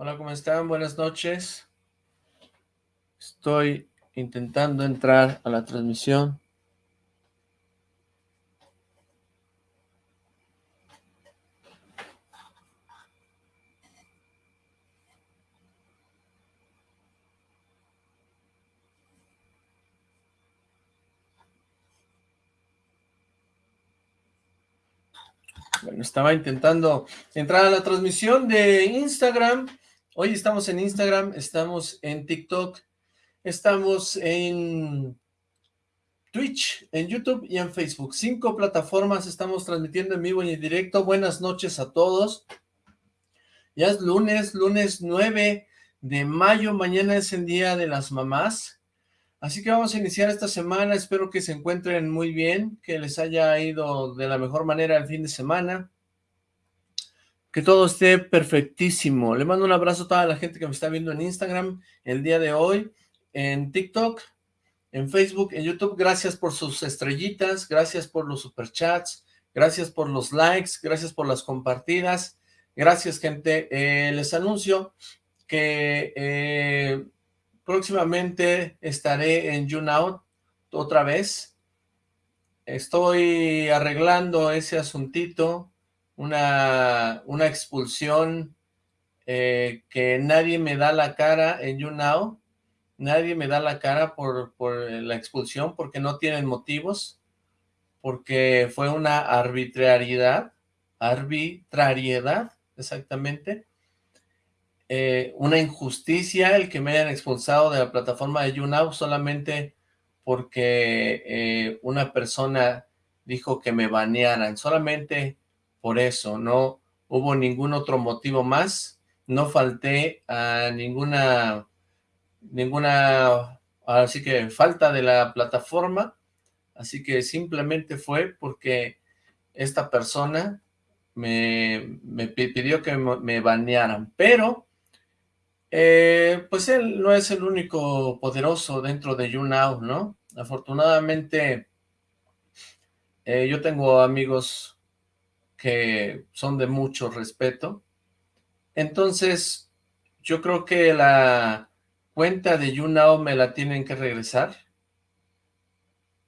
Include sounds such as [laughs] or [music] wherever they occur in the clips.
Hola, ¿cómo están? Buenas noches. Estoy intentando entrar a la transmisión. Bueno, estaba intentando entrar a la transmisión de Instagram. Hoy estamos en Instagram, estamos en TikTok, estamos en Twitch, en YouTube y en Facebook. Cinco plataformas estamos transmitiendo en vivo y en directo. Buenas noches a todos. Ya es lunes, lunes 9 de mayo. Mañana es el Día de las Mamás. Así que vamos a iniciar esta semana, espero que se encuentren muy bien, que les haya ido de la mejor manera el fin de semana, que todo esté perfectísimo. Le mando un abrazo a toda la gente que me está viendo en Instagram el día de hoy, en TikTok, en Facebook, en YouTube. Gracias por sus estrellitas, gracias por los superchats, gracias por los likes, gracias por las compartidas. Gracias, gente. Eh, les anuncio que... Eh, Próximamente estaré en YouNow otra vez. Estoy arreglando ese asuntito, una, una expulsión eh, que nadie me da la cara en YouNow. Nadie me da la cara por, por la expulsión porque no tienen motivos, porque fue una arbitrariedad, arbitrariedad, exactamente, eh, una injusticia el que me hayan expulsado de la plataforma de YouNow solamente porque eh, una persona dijo que me banearan, solamente por eso, no hubo ningún otro motivo más, no falté a ninguna, ninguna, así que falta de la plataforma, así que simplemente fue porque esta persona me, me pidió que me banearan, pero eh, pues él no es el único poderoso dentro de YouNow, ¿no? Afortunadamente, eh, yo tengo amigos que son de mucho respeto. Entonces, yo creo que la cuenta de YouNow me la tienen que regresar.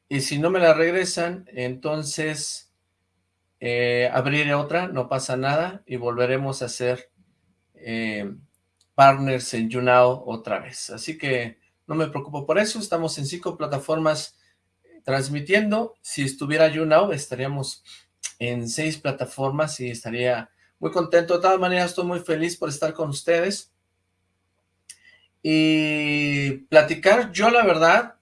Y si no me la regresan, entonces eh, abriré otra, no pasa nada, y volveremos a hacer partners en YouNow otra vez. Así que no me preocupo por eso, estamos en cinco plataformas transmitiendo. Si estuviera YouNow estaríamos en seis plataformas y estaría muy contento. De todas maneras estoy muy feliz por estar con ustedes. Y platicar, yo la verdad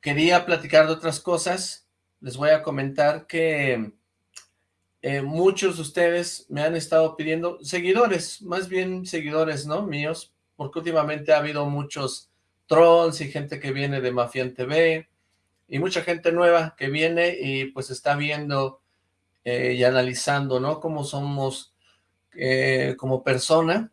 quería platicar de otras cosas. Les voy a comentar que eh, muchos de ustedes me han estado pidiendo, seguidores, más bien seguidores, ¿no? Míos, porque últimamente ha habido muchos trolls y gente que viene de Mafian TV y mucha gente nueva que viene y pues está viendo eh, y analizando, ¿no? Cómo somos eh, como persona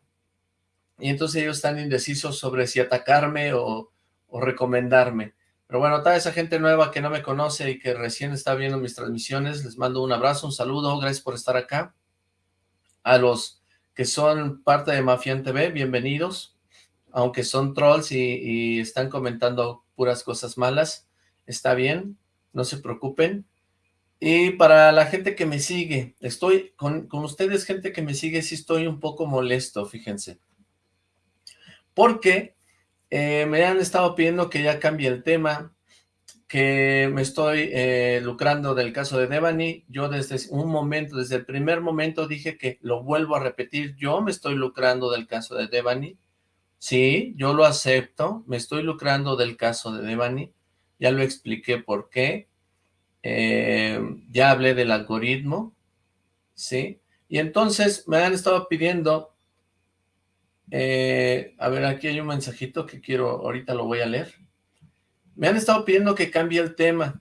y entonces ellos están indecisos sobre si atacarme o recomendarme. Pero bueno, toda esa gente nueva que no me conoce y que recién está viendo mis transmisiones, les mando un abrazo, un saludo, gracias por estar acá. A los que son parte de Mafian TV, bienvenidos. Aunque son trolls y, están comentando puras cosas malas, está bien, no se preocupen. Y para la gente que me sigue, estoy con, ustedes, gente que me sigue, sí estoy un poco molesto, fíjense. Porque eh, me han estado pidiendo que ya cambie el tema, que me estoy eh, lucrando del caso de Devani. Yo desde un momento, desde el primer momento dije que lo vuelvo a repetir, yo me estoy lucrando del caso de Devani. Sí, yo lo acepto, me estoy lucrando del caso de Devani. Ya lo expliqué por qué. Eh, ya hablé del algoritmo, ¿sí? Y entonces me han estado pidiendo eh, a ver, aquí hay un mensajito que quiero, ahorita lo voy a leer. Me han estado pidiendo que cambie el tema.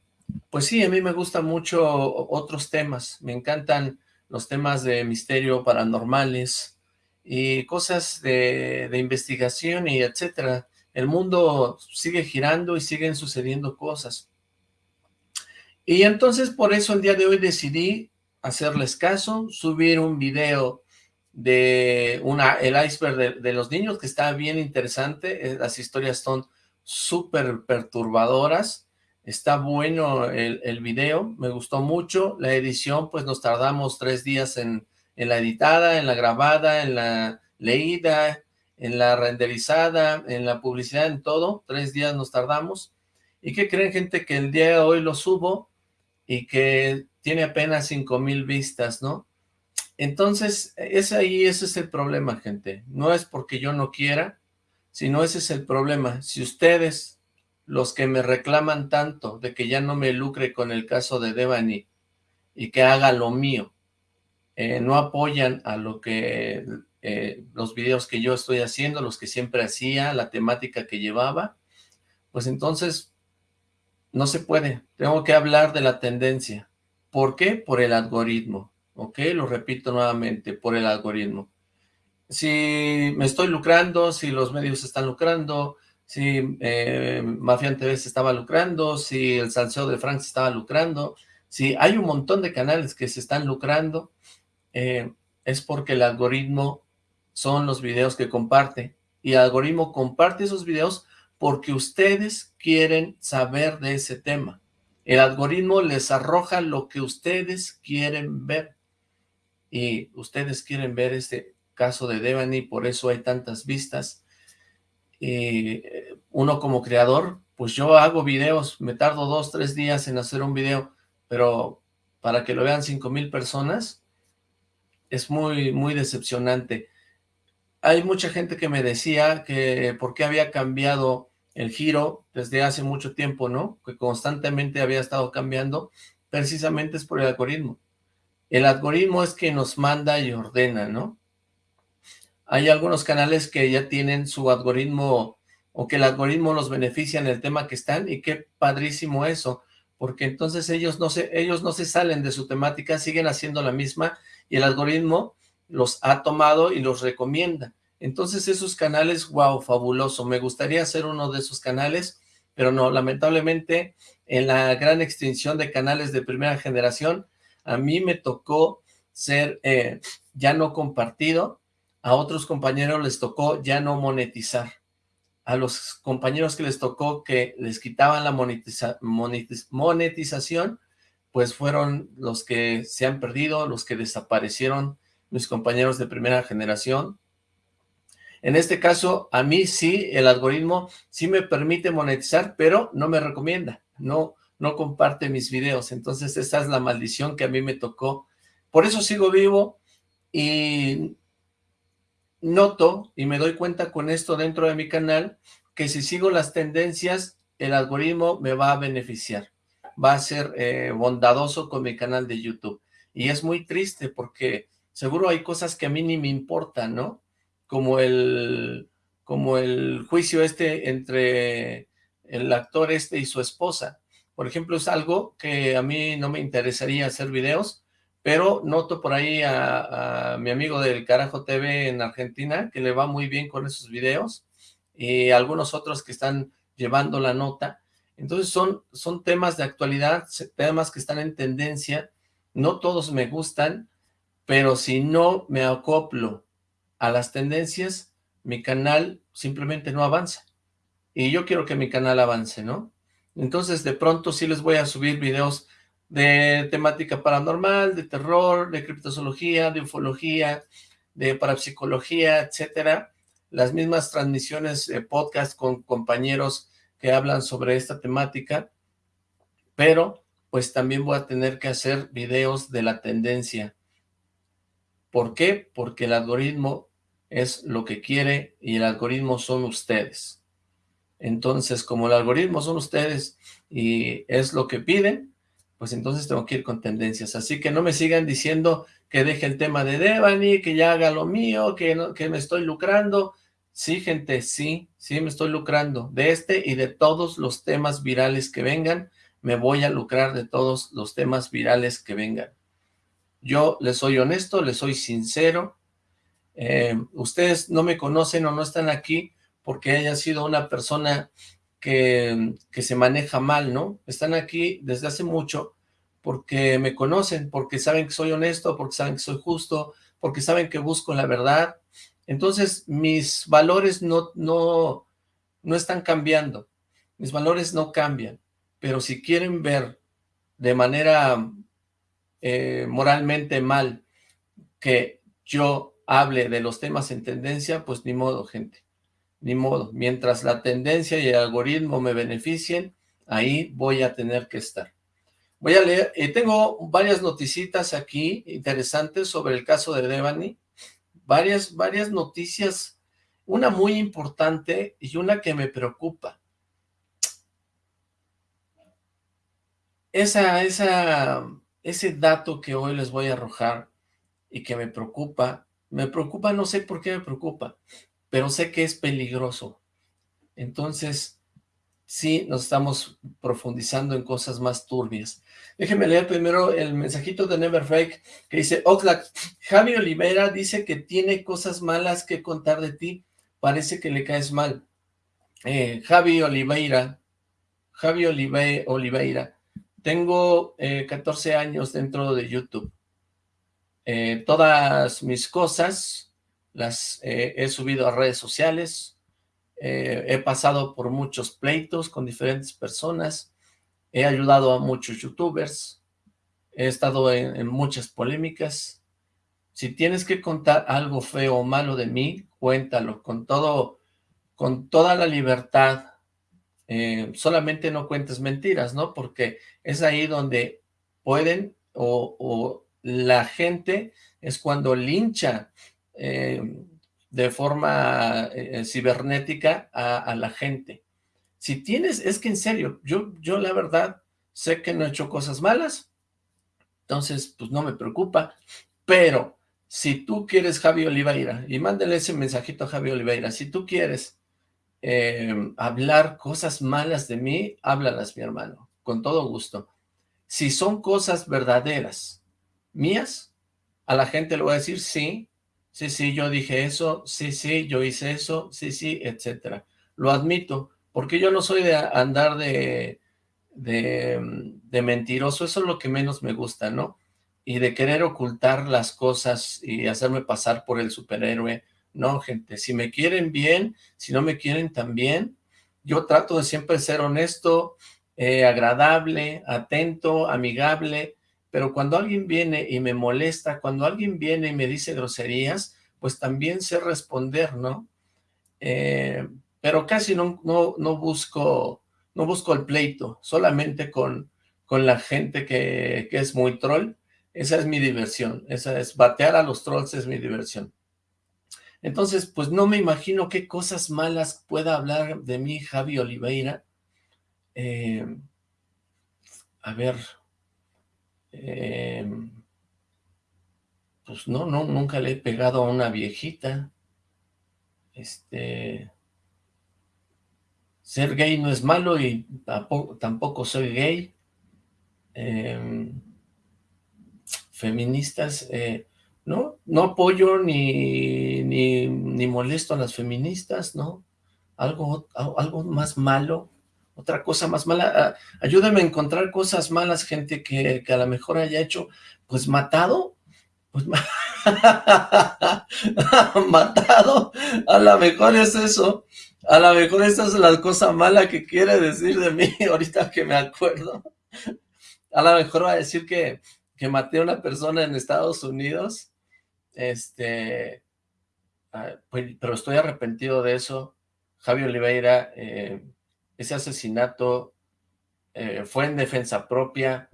Pues sí, a mí me gustan mucho otros temas. Me encantan los temas de misterio paranormales y cosas de, de investigación y etcétera. El mundo sigue girando y siguen sucediendo cosas. Y entonces por eso el día de hoy decidí hacerles caso, subir un video de una, el iceberg de, los niños, que está bien interesante, eh, las historias son súper perturbadoras, está bueno el, el, video, me gustó mucho, la edición, pues nos tardamos tres días en, en la editada, en la grabada, en la leída, en la renderizada, en la publicidad, en todo, tres días nos tardamos, ¿y qué creen gente? Que el día de hoy lo subo y que tiene apenas cinco mil vistas, ¿no? Entonces, es ahí, ese es el problema, gente. No es porque yo no quiera, sino ese es el problema. Si ustedes, los que me reclaman tanto de que ya no me lucre con el caso de Devani y que haga lo mío, eh, no apoyan a lo que, eh, los videos que yo estoy haciendo, los que siempre hacía, la temática que llevaba, pues entonces no se puede. Tengo que hablar de la tendencia. ¿Por qué? Por el algoritmo. ¿ok? Lo repito nuevamente, por el algoritmo. Si me estoy lucrando, si los medios están lucrando, si eh, TV se estaba lucrando, si el Salseo de Frank se estaba lucrando, si hay un montón de canales que se están lucrando, eh, es porque el algoritmo son los videos que comparte, y el algoritmo comparte esos videos porque ustedes quieren saber de ese tema. El algoritmo les arroja lo que ustedes quieren ver y ustedes quieren ver este caso de Devani, por eso hay tantas vistas. Y eh, uno como creador, pues yo hago videos, me tardo dos, tres días en hacer un video, pero para que lo vean cinco mil personas, es muy, muy decepcionante. Hay mucha gente que me decía que por qué había cambiado el giro desde hace mucho tiempo, ¿no? Que constantemente había estado cambiando, precisamente es por el algoritmo. El algoritmo es que nos manda y ordena, ¿no? Hay algunos canales que ya tienen su algoritmo o que el algoritmo los beneficia en el tema que están y qué padrísimo eso, porque entonces ellos no se, ellos no se salen de su temática, siguen haciendo la misma y el algoritmo los ha tomado y los recomienda. Entonces esos canales, wow, fabuloso, me gustaría ser uno de esos canales, pero no, lamentablemente en la gran extinción de canales de primera generación, a mí me tocó ser eh, ya no compartido, a otros compañeros les tocó ya no monetizar. A los compañeros que les tocó que les quitaban la monetización, pues fueron los que se han perdido, los que desaparecieron, mis compañeros de primera generación. En este caso, a mí sí, el algoritmo sí me permite monetizar, pero no me recomienda, no, no comparte mis videos, entonces esa es la maldición que a mí me tocó. Por eso sigo vivo y noto y me doy cuenta con esto dentro de mi canal que si sigo las tendencias, el algoritmo me va a beneficiar, va a ser eh, bondadoso con mi canal de YouTube. Y es muy triste porque seguro hay cosas que a mí ni me importan, ¿no? Como el, como el juicio este entre el actor este y su esposa. Por ejemplo, es algo que a mí no me interesaría hacer videos, pero noto por ahí a, mi amigo del Carajo TV en Argentina, que le va muy bien con esos videos, y algunos otros que están llevando la nota. Entonces son, son temas de actualidad, temas que están en tendencia, no todos me gustan, pero si no me acoplo a las tendencias, mi canal simplemente no avanza. Y yo quiero que mi canal avance, ¿no? Entonces, de pronto sí les voy a subir videos de temática paranormal, de terror, de criptozoología, de ufología, de parapsicología, etcétera. Las mismas transmisiones, de podcast con compañeros que hablan sobre esta temática, pero pues también voy a tener que hacer videos de la tendencia. ¿Por qué? Porque el algoritmo es lo que quiere y el algoritmo son ustedes. Entonces, como el algoritmo son ustedes y es lo que piden, pues entonces tengo que ir con tendencias. Así que no me sigan diciendo que deje el tema de Devani, que ya haga lo mío, que, no, que me estoy lucrando. Sí, gente, sí, sí me estoy lucrando. De este y de todos los temas virales que vengan, me voy a lucrar de todos los temas virales que vengan. Yo les soy honesto, les soy sincero. Eh, ustedes no me conocen o no están aquí porque haya sido una persona que, que, se maneja mal, ¿no? Están aquí desde hace mucho porque me conocen, porque saben que soy honesto, porque saben que soy justo, porque saben que busco la verdad. Entonces, mis valores no, no, no están cambiando. Mis valores no cambian. Pero si quieren ver de manera eh, moralmente mal que yo hable de los temas en tendencia, pues ni modo, gente. Ni modo. Mientras la tendencia y el algoritmo me beneficien, ahí voy a tener que estar. Voy a leer, eh, tengo varias noticitas aquí interesantes sobre el caso de Devani, varias, varias noticias, una muy importante y una que me preocupa. Esa, esa, ese dato que hoy les voy a arrojar y que me preocupa, me preocupa, no sé por qué me preocupa, pero sé que es peligroso. Entonces, sí nos estamos profundizando en cosas más turbias. Déjenme leer primero el mensajito de Never Fake que dice, Oxlack, Javi Oliveira dice que tiene cosas malas que contar de ti, parece que le caes mal. Eh, Javi Oliveira, Javi Oliveira, tengo 14 eh, años dentro de YouTube. Eh, todas mis cosas las he subido a redes sociales, eh, he pasado por muchos pleitos con diferentes personas, he ayudado a muchos youtubers, he estado en, muchas polémicas. Si tienes que contar algo feo o malo de mí, cuéntalo con todo, con toda la libertad. Eh, solamente no cuentes mentiras, ¿no? Porque es ahí donde pueden o, la gente es cuando lincha eh, de forma eh, cibernética a, la gente. Si tienes, es que en serio, yo, yo la verdad sé que no he hecho cosas malas, entonces pues no me preocupa, pero si tú quieres Javi Oliveira, y mándale ese mensajito a Javi Oliveira, si tú quieres eh, hablar cosas malas de mí, háblalas mi hermano, con todo gusto. Si son cosas verdaderas, mías, a la gente le voy a decir sí, sí, sí, yo dije eso, sí, sí, yo hice eso, sí, sí, etcétera. Lo admito, porque yo no soy de andar de, de, mentiroso, eso es lo que menos me gusta, ¿no? Y de querer ocultar las cosas y hacerme pasar por el superhéroe. No, gente, si me quieren bien, si no me quieren también, yo trato de siempre ser honesto, eh, agradable, atento, amigable, pero cuando alguien viene y me molesta, cuando alguien viene y me dice groserías, pues también sé responder, ¿no? Eh, pero casi no, no, no, busco, no busco el pleito, solamente con, con la gente que, que es muy troll, esa es mi diversión, esa es batear a los trolls es mi diversión. Entonces, pues no me imagino qué cosas malas pueda hablar de mí Javi Oliveira. Eh, a ver, eh, pues no, no, nunca le he pegado a una viejita. Este, ser gay no es malo y tampoco, soy gay. Em, feministas, eh, no, no apoyo ni, ni, ni, molesto a las feministas, ¿no? Algo, algo más malo otra cosa más mala, ah, ayúdame a encontrar cosas malas, gente que, a lo mejor haya hecho, pues matado, pues [laughs] matado, a lo mejor es eso, a lo mejor esa es la cosa mala que quiere decir de mí, [laughs] ahorita que me acuerdo, a lo mejor va a decir que, que maté a una persona en Estados Unidos, este, ah, pues, pero estoy arrepentido de eso, Javi Oliveira, eh, ese asesinato eh, fue en defensa propia.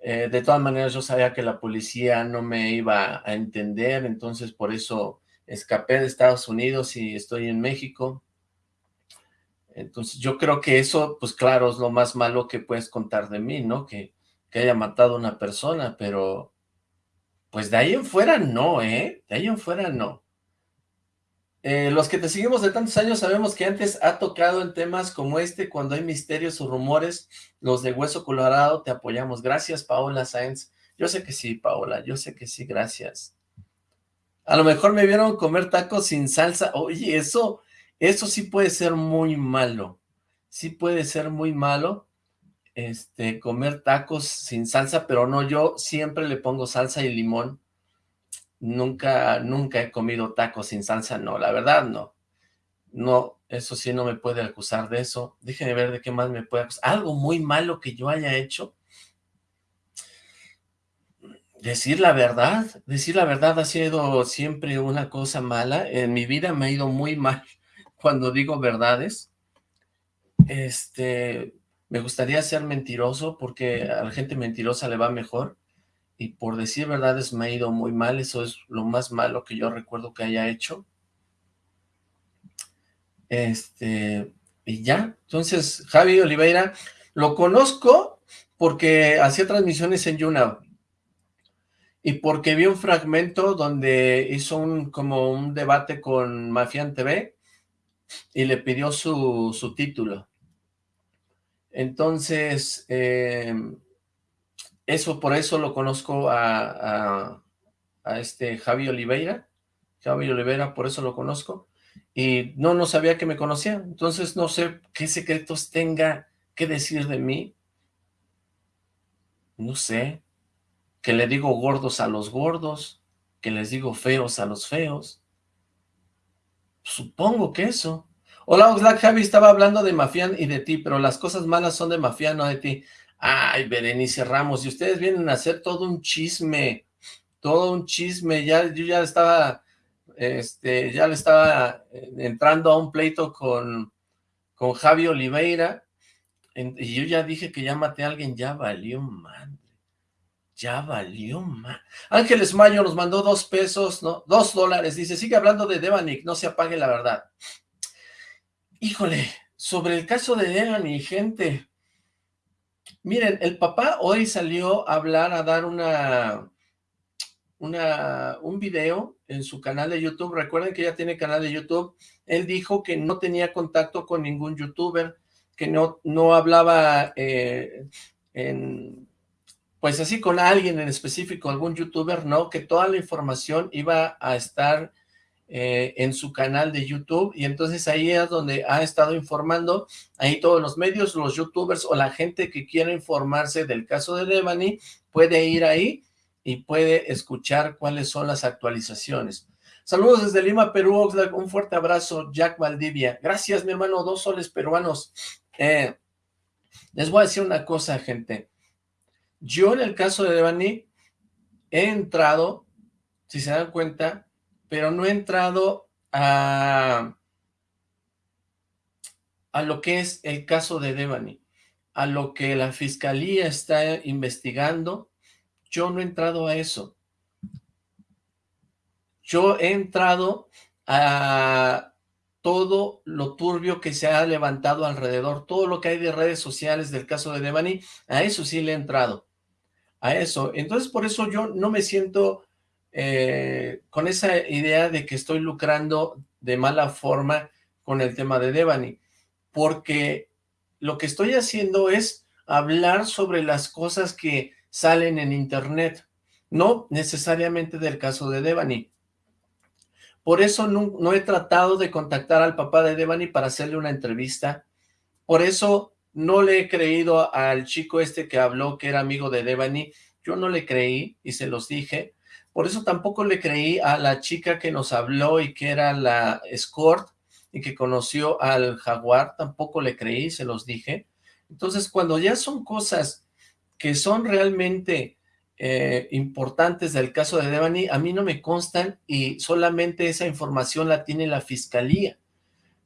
Eh, de todas maneras, yo sabía que la policía no me iba a entender, entonces por eso escapé de Estados Unidos y estoy en México. Entonces yo creo que eso, pues claro, es lo más malo que puedes contar de mí, ¿no? Que, que haya matado a una persona, pero pues de ahí en fuera no, ¿eh? De ahí en fuera no. Eh, los que te seguimos de tantos años sabemos que antes ha tocado en temas como este, cuando hay misterios o rumores, los de Hueso Colorado te apoyamos. Gracias, Paola Sáenz. Yo sé que sí, Paola, yo sé que sí, gracias. A lo mejor me vieron comer tacos sin salsa. Oye, eso, eso sí puede ser muy malo. Sí puede ser muy malo, este, comer tacos sin salsa, pero no, yo siempre le pongo salsa y limón nunca, nunca he comido tacos sin salsa, no, la verdad no. No, eso sí no me puede acusar de eso. Déjenme ver de qué más me puede acusar. Algo muy malo que yo haya hecho. Decir la verdad, decir la verdad ha sido siempre una cosa mala. En mi vida me ha ido muy mal [laughs] cuando digo verdades. Este, me gustaría ser mentiroso porque a la gente mentirosa le va mejor y por decir verdades me ha ido muy mal, eso es lo más malo que yo recuerdo que haya hecho. Este, y ya, entonces Javi Oliveira, lo conozco porque hacía transmisiones en YouNow, y porque vi un fragmento donde hizo un como un debate con Mafian TV, y le pidió su, su título. Entonces, eh, eso por eso lo conozco a, este Javi Oliveira, Javi Oliveira, por eso lo conozco, y no, no sabía que me conocía, entonces no sé qué secretos tenga que decir de mí, no sé, que le digo gordos a los gordos, que les digo feos a los feos, supongo que eso. Hola Oxlack, Javi estaba hablando de Mafián y de ti, pero las cosas malas son de Mafián, no de ti. Ay, Berenice Ramos, y ustedes vienen a hacer todo un chisme, todo un chisme, ya, yo ya estaba, este, ya le estaba eh, entrando a un pleito con, con Javi Oliveira, y yo ya dije que ya maté a alguien, ya valió madre, ya valió madre. Ángeles Mayo nos mandó dos pesos, ¿no? Dos dólares, dice, sigue hablando de Devanik, no se apague la verdad. Híjole, sobre el caso de Devani, gente, Miren, el papá hoy salió a hablar, a dar una, una, un video en su canal de YouTube. Recuerden que ya tiene canal de YouTube. Él dijo que no tenía contacto con ningún youtuber, que no, no hablaba eh, en, pues así con alguien en específico, algún youtuber, no, que toda la información iba a estar eh, en su canal de YouTube y entonces ahí es donde ha estado informando, ahí todos los medios, los youtubers o la gente que quiera informarse del caso de Devani puede ir ahí y puede escuchar cuáles son las actualizaciones. Saludos desde Lima, Perú, un fuerte abrazo, Jack Valdivia. Gracias, mi hermano, dos soles peruanos. Eh, les voy a decir una cosa, gente. Yo en el caso de Devani he entrado, si se dan cuenta, pero no he entrado a, a lo que es el caso de Devani, a lo que la fiscalía está investigando, yo no he entrado a eso. Yo he entrado a todo lo turbio que se ha levantado alrededor, todo lo que hay de redes sociales del caso de Devani, a eso sí le he entrado, a eso. Entonces, por eso yo no me siento eh, con esa idea de que estoy lucrando de mala forma con el tema de Devani, porque lo que estoy haciendo es hablar sobre las cosas que salen en internet, no necesariamente del caso de Devani. Por eso no, no, he tratado de contactar al papá de Devani para hacerle una entrevista. Por eso no le he creído al chico este que habló que era amigo de Devani. Yo no le creí y se los dije. Por eso tampoco le creí a la chica que nos habló y que era la escort y que conoció al jaguar, tampoco le creí, se los dije. Entonces, cuando ya son cosas que son realmente eh, importantes del caso de Devani, a mí no me constan y solamente esa información la tiene la fiscalía.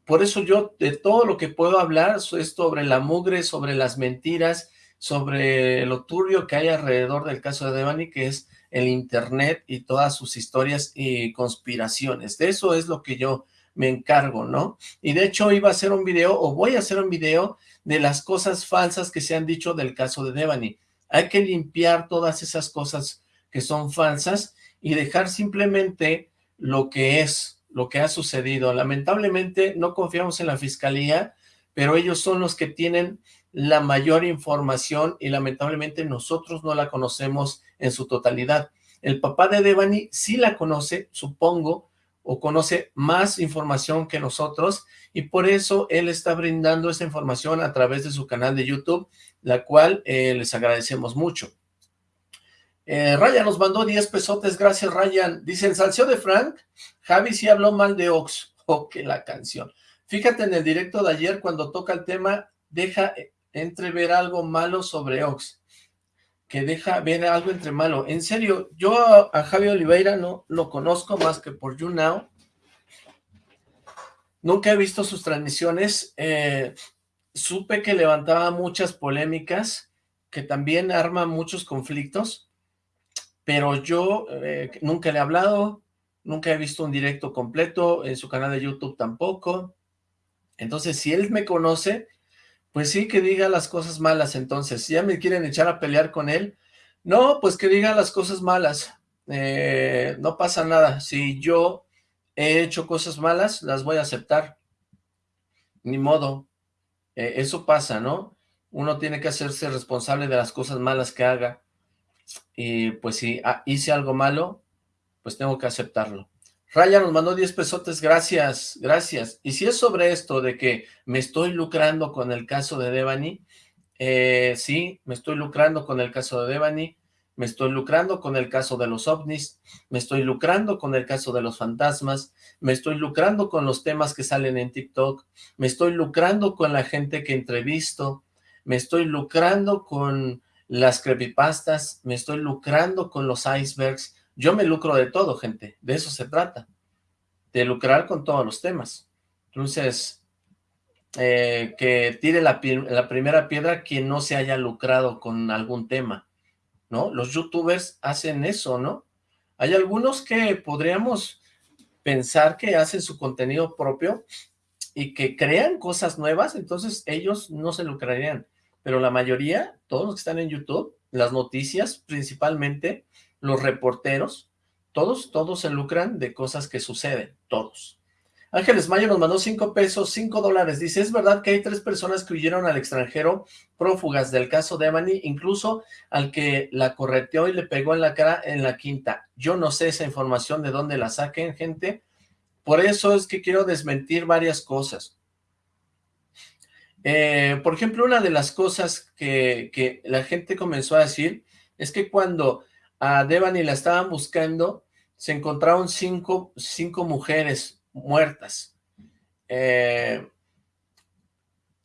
Por eso yo de todo lo que puedo hablar es sobre la mugre, sobre las mentiras, sobre lo turbio que hay alrededor del caso de Devani, que es el internet y todas sus historias y conspiraciones. De eso es lo que yo me encargo, ¿no? Y de hecho iba a hacer un video, o voy a hacer un video, de las cosas falsas que se han dicho del caso de Devani. Hay que limpiar todas esas cosas que son falsas y dejar simplemente lo que es, lo que ha sucedido. Lamentablemente no confiamos en la fiscalía, pero ellos son los que tienen la mayor información y lamentablemente nosotros no la conocemos en su totalidad. El papá de Devani sí la conoce, supongo, o conoce más información que nosotros, y por eso él está brindando esa información a través de su canal de YouTube, la cual eh, les agradecemos mucho. Eh, Ryan nos mandó 10 pesotes, gracias Ryan. Dice, el salseo de Frank, Javi sí habló mal de Ox. [laughs] Oh, que la canción. Fíjate en el directo de ayer cuando toca el tema, deja entrever algo malo sobre Ox. Que deja ver algo entre malo. En serio, yo a, Javi Oliveira no lo conozco más que por YouNow. Nunca he visto sus transmisiones. Eh, supe que levantaba muchas polémicas, que también arma muchos conflictos pero yo eh, nunca le he hablado, nunca he visto un directo completo, en su canal de YouTube tampoco, entonces si él me conoce, pues sí que diga las cosas malas entonces, si ya me quieren echar a pelear con él, no, pues que diga las cosas malas, eh, no pasa nada, si yo he hecho cosas malas, las voy a aceptar, ni modo, eh, eso pasa, ¿no? Uno tiene que hacerse responsable de las cosas malas que haga, y pues si hice algo malo, pues tengo que aceptarlo. Raya nos mandó 10 pesotes, gracias, gracias. Y si es sobre esto de que me estoy lucrando con el caso de Devani, eh, sí, me estoy lucrando con el caso de Devani, me estoy lucrando con el caso de los ovnis, me estoy lucrando con el caso de los fantasmas, me estoy lucrando con los temas que salen en TikTok, me estoy lucrando con la gente que entrevisto, me estoy lucrando con las creepypastas, me estoy lucrando con los icebergs, yo me lucro de todo, gente, de eso se trata, de lucrar con todos los temas. Entonces, eh, que tire la, la, primera piedra quien no se haya lucrado con algún tema, ¿no? Los youtubers hacen eso, ¿no? Hay algunos que podríamos pensar que hacen su contenido propio y que crean cosas nuevas, entonces ellos no se lucrarían pero la mayoría, todos los que están en YouTube, las noticias principalmente, los reporteros, todos, todos se lucran de cosas que suceden, todos. Ángeles Mayo nos mandó cinco pesos, cinco dólares. Dice, es verdad que hay tres personas que huyeron al extranjero prófugas del caso de Ebony, incluso al que la correteó y le pegó en la cara en la quinta. Yo no sé esa información de dónde la saquen, gente. Por eso es que quiero desmentir varias cosas. Eh, por ejemplo, una de las cosas que, la gente comenzó a decir es que cuando a Devani la estaban buscando, se encontraron cinco, mujeres muertas. Eh,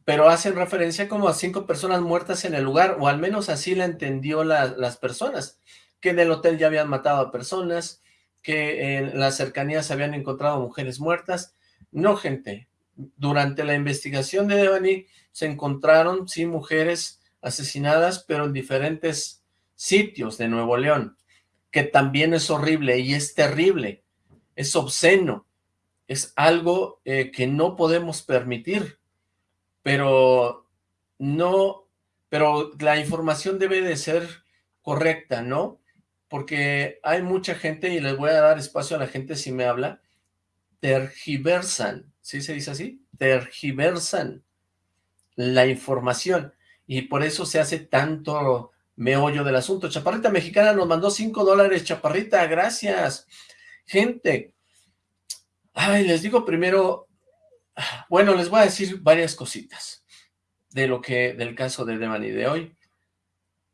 pero hacen referencia como a cinco personas muertas en el lugar, o al menos así la entendió las personas, que en el hotel ya habían matado a personas, que en las cercanías habían encontrado mujeres muertas. No, gente, durante la investigación de Devani se encontraron, sí, mujeres asesinadas, pero en diferentes sitios de Nuevo León, que también es horrible y es terrible, es obsceno, es algo eh, que no podemos permitir, pero no, pero la información debe de ser correcta, ¿no? Porque hay mucha gente, y les voy a dar espacio a la gente si me habla, tergiversan, ¿sí se dice así? Tergiversan la información, y por eso se hace tanto meollo del asunto. Chaparrita Mexicana nos mandó 5 dólares, Chaparrita, gracias. Gente, ay, les digo primero, bueno, les voy a decir varias cositas de lo que, del caso de Devani de hoy.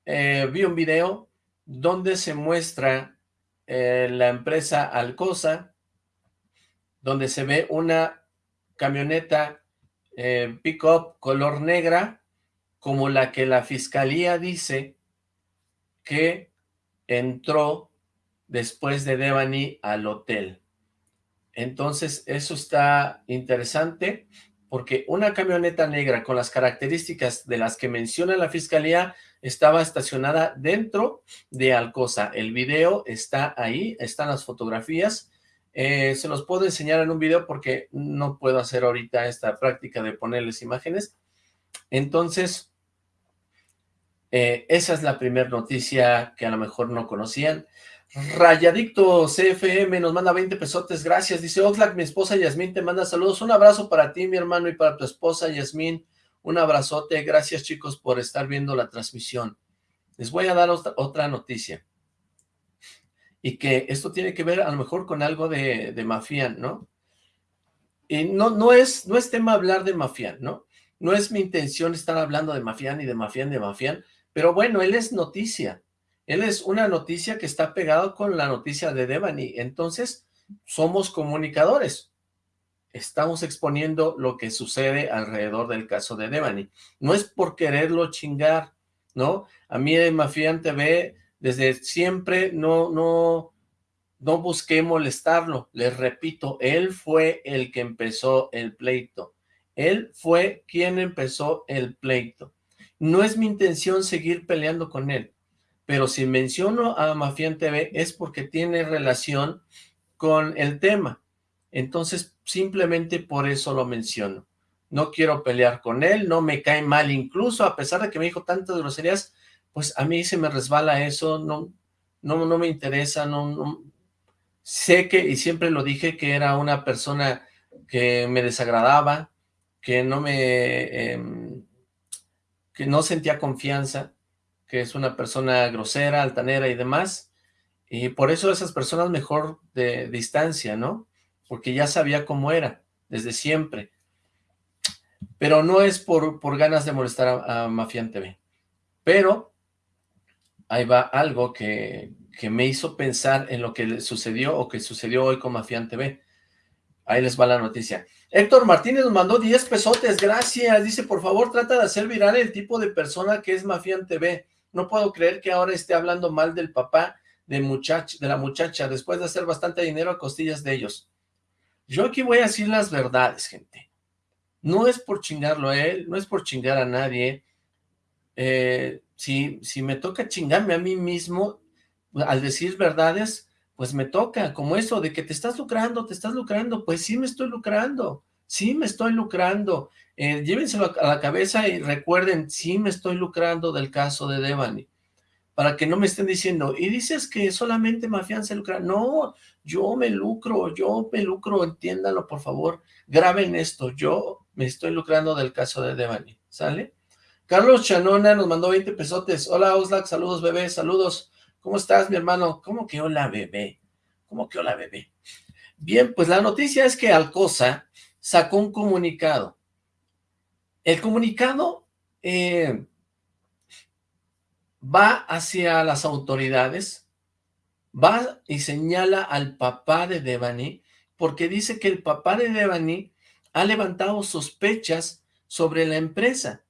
Eh, vi un video donde se muestra eh, la empresa Alcosa, donde se ve una camioneta eh, pick-up color negra, como la que la fiscalía dice que entró después de Devani al hotel. Entonces, eso está interesante, porque una camioneta negra con las características de las que menciona la fiscalía estaba estacionada dentro de Alcosa. El video está ahí, están las fotografías, eh, se los puedo enseñar en un video porque no puedo hacer ahorita esta práctica de ponerles imágenes. Entonces, eh, esa es la primera noticia que a lo mejor no conocían. Rayadicto CFM nos manda 20 pesotes, gracias. Dice Oxlack, mi esposa Yasmín te manda saludos. Un abrazo para ti, mi hermano, y para tu esposa Yasmín. Un abrazote. Gracias, chicos, por estar viendo la transmisión. Les voy a dar otra noticia y que esto tiene que ver a lo mejor con algo de, de Mafián, ¿no? Y no, no, es, no es tema hablar de Mafián, ¿no? No es mi intención estar hablando de Mafián y de Mafián, de Mafián, pero bueno, él es noticia. Él es una noticia que está pegado con la noticia de Devani. Entonces, somos comunicadores. Estamos exponiendo lo que sucede alrededor del caso de Devani. No es por quererlo chingar, ¿no? A mí en Mafian TV, desde siempre, no, no, no busqué molestarlo. Les repito, él fue el que empezó el pleito. Él fue quien empezó el pleito. No es mi intención seguir peleando con él, pero si menciono a Mafian TV es porque tiene relación con el tema. Entonces, simplemente por eso lo menciono. No quiero pelear con él, no me cae mal incluso, a pesar de que me dijo tantas groserías, pues a mí se me resbala eso, no, no, no me interesa, no, no, sé que, y siempre lo dije, que era una persona que me desagradaba, que no me, em, que no sentía confianza, que es una persona grosera, altanera y demás, y por eso esas personas mejor de distancia, ¿no? Porque ya sabía cómo era, desde siempre. Pero no es por, por ganas de molestar a, a Mafian TV. Pero ahí va algo que, que, me hizo pensar en lo que sucedió o que sucedió hoy con Mafian TV. Ahí les va la noticia. Héctor Martínez nos mandó 10 pesotes, gracias. Dice, por favor, trata de hacer viral el tipo de persona que es Mafian TV. No puedo creer que ahora esté hablando mal del papá de, muchach de la muchacha, después de hacer bastante dinero a costillas de ellos. Yo aquí voy a decir las verdades, gente. No es por chingarlo a él, no es por chingar a nadie. Eh, si, si me toca chingarme a mí mismo, al decir verdades, pues me toca, como eso de que te estás lucrando, te estás lucrando, pues sí me estoy lucrando, sí me estoy lucrando. Eh, llévenselo a la cabeza y recuerden, sí me estoy lucrando del caso de Devani para que no me estén diciendo, y dices que solamente Mafián se lucra. No, yo me lucro, yo me lucro, entiéndalo por favor, graben esto, yo me estoy lucrando del caso de Devani, ¿sale? Carlos Chanona nos mandó 20 pesotes, hola Oslac, saludos bebé, saludos, ¿cómo estás mi hermano? ¿Cómo que hola bebé? ¿Cómo que hola bebé? Bien, pues la noticia es que Alcosa sacó un comunicado. El comunicado, eh, va hacia las autoridades, va y señala al papá de Devani, porque dice que el papá de Devani ha levantado sospechas sobre la empresa,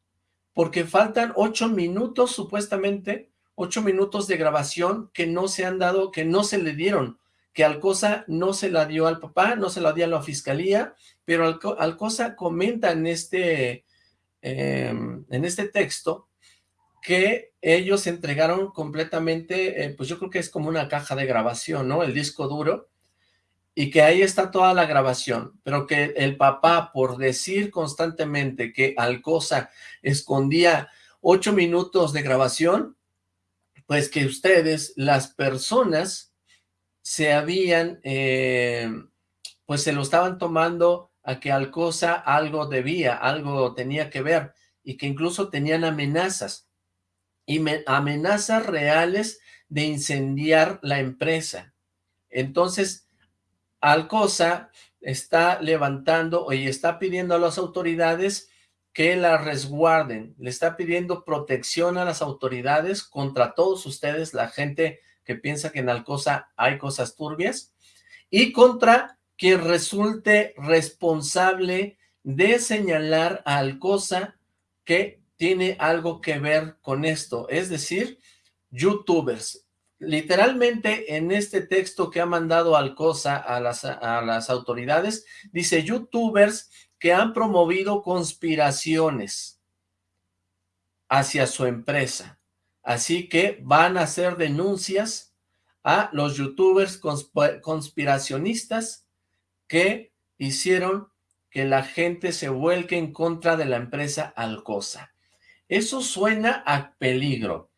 porque faltan ocho minutos, supuestamente, ocho minutos de grabación que no se han dado, que no se le dieron, que Alcosa no se la dio al papá, no se la dio a la fiscalía, pero Alcosa comenta en este, em, en este texto que ellos entregaron completamente, eh, pues yo creo que es como una caja de grabación, ¿no? El disco duro, y que ahí está toda la grabación, pero que el papá, por decir constantemente que Alcosa escondía ocho minutos de grabación, pues que ustedes, las personas, se habían, eh, pues se lo estaban tomando a que Alcosa algo debía, algo tenía que ver, y que incluso tenían amenazas y amenazas reales de incendiar la empresa. Entonces, Alcosa está levantando y está pidiendo a las autoridades que la resguarden, le está pidiendo protección a las autoridades contra todos ustedes, la gente que piensa que en Alcosa hay cosas turbias, y contra quien resulte responsable de señalar a Alcosa que tiene algo que ver con esto, es decir, youtubers. Literalmente en este texto que ha mandado Alcosa a las, a las autoridades, dice youtubers que han promovido conspiraciones hacia su empresa. Así que van a hacer denuncias a los youtubers conspiracionistas que hicieron que la gente se vuelque en contra de la empresa Alcosa. Eso suena a peligro.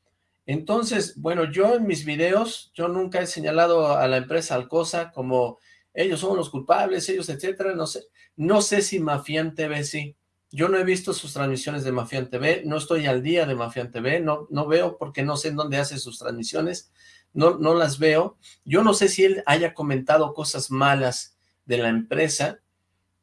Entonces, bueno, yo en mis videos, yo nunca he señalado a la empresa Alcosa como ellos son los culpables, ellos, etcétera, no sé. No sé si Mafian TV sí. Yo no he visto sus transmisiones de Mafian TV, no estoy al día de Mafian TV, no, no veo porque no sé en dónde hace sus transmisiones, no, no las veo. Yo no sé si él haya comentado cosas malas de la empresa,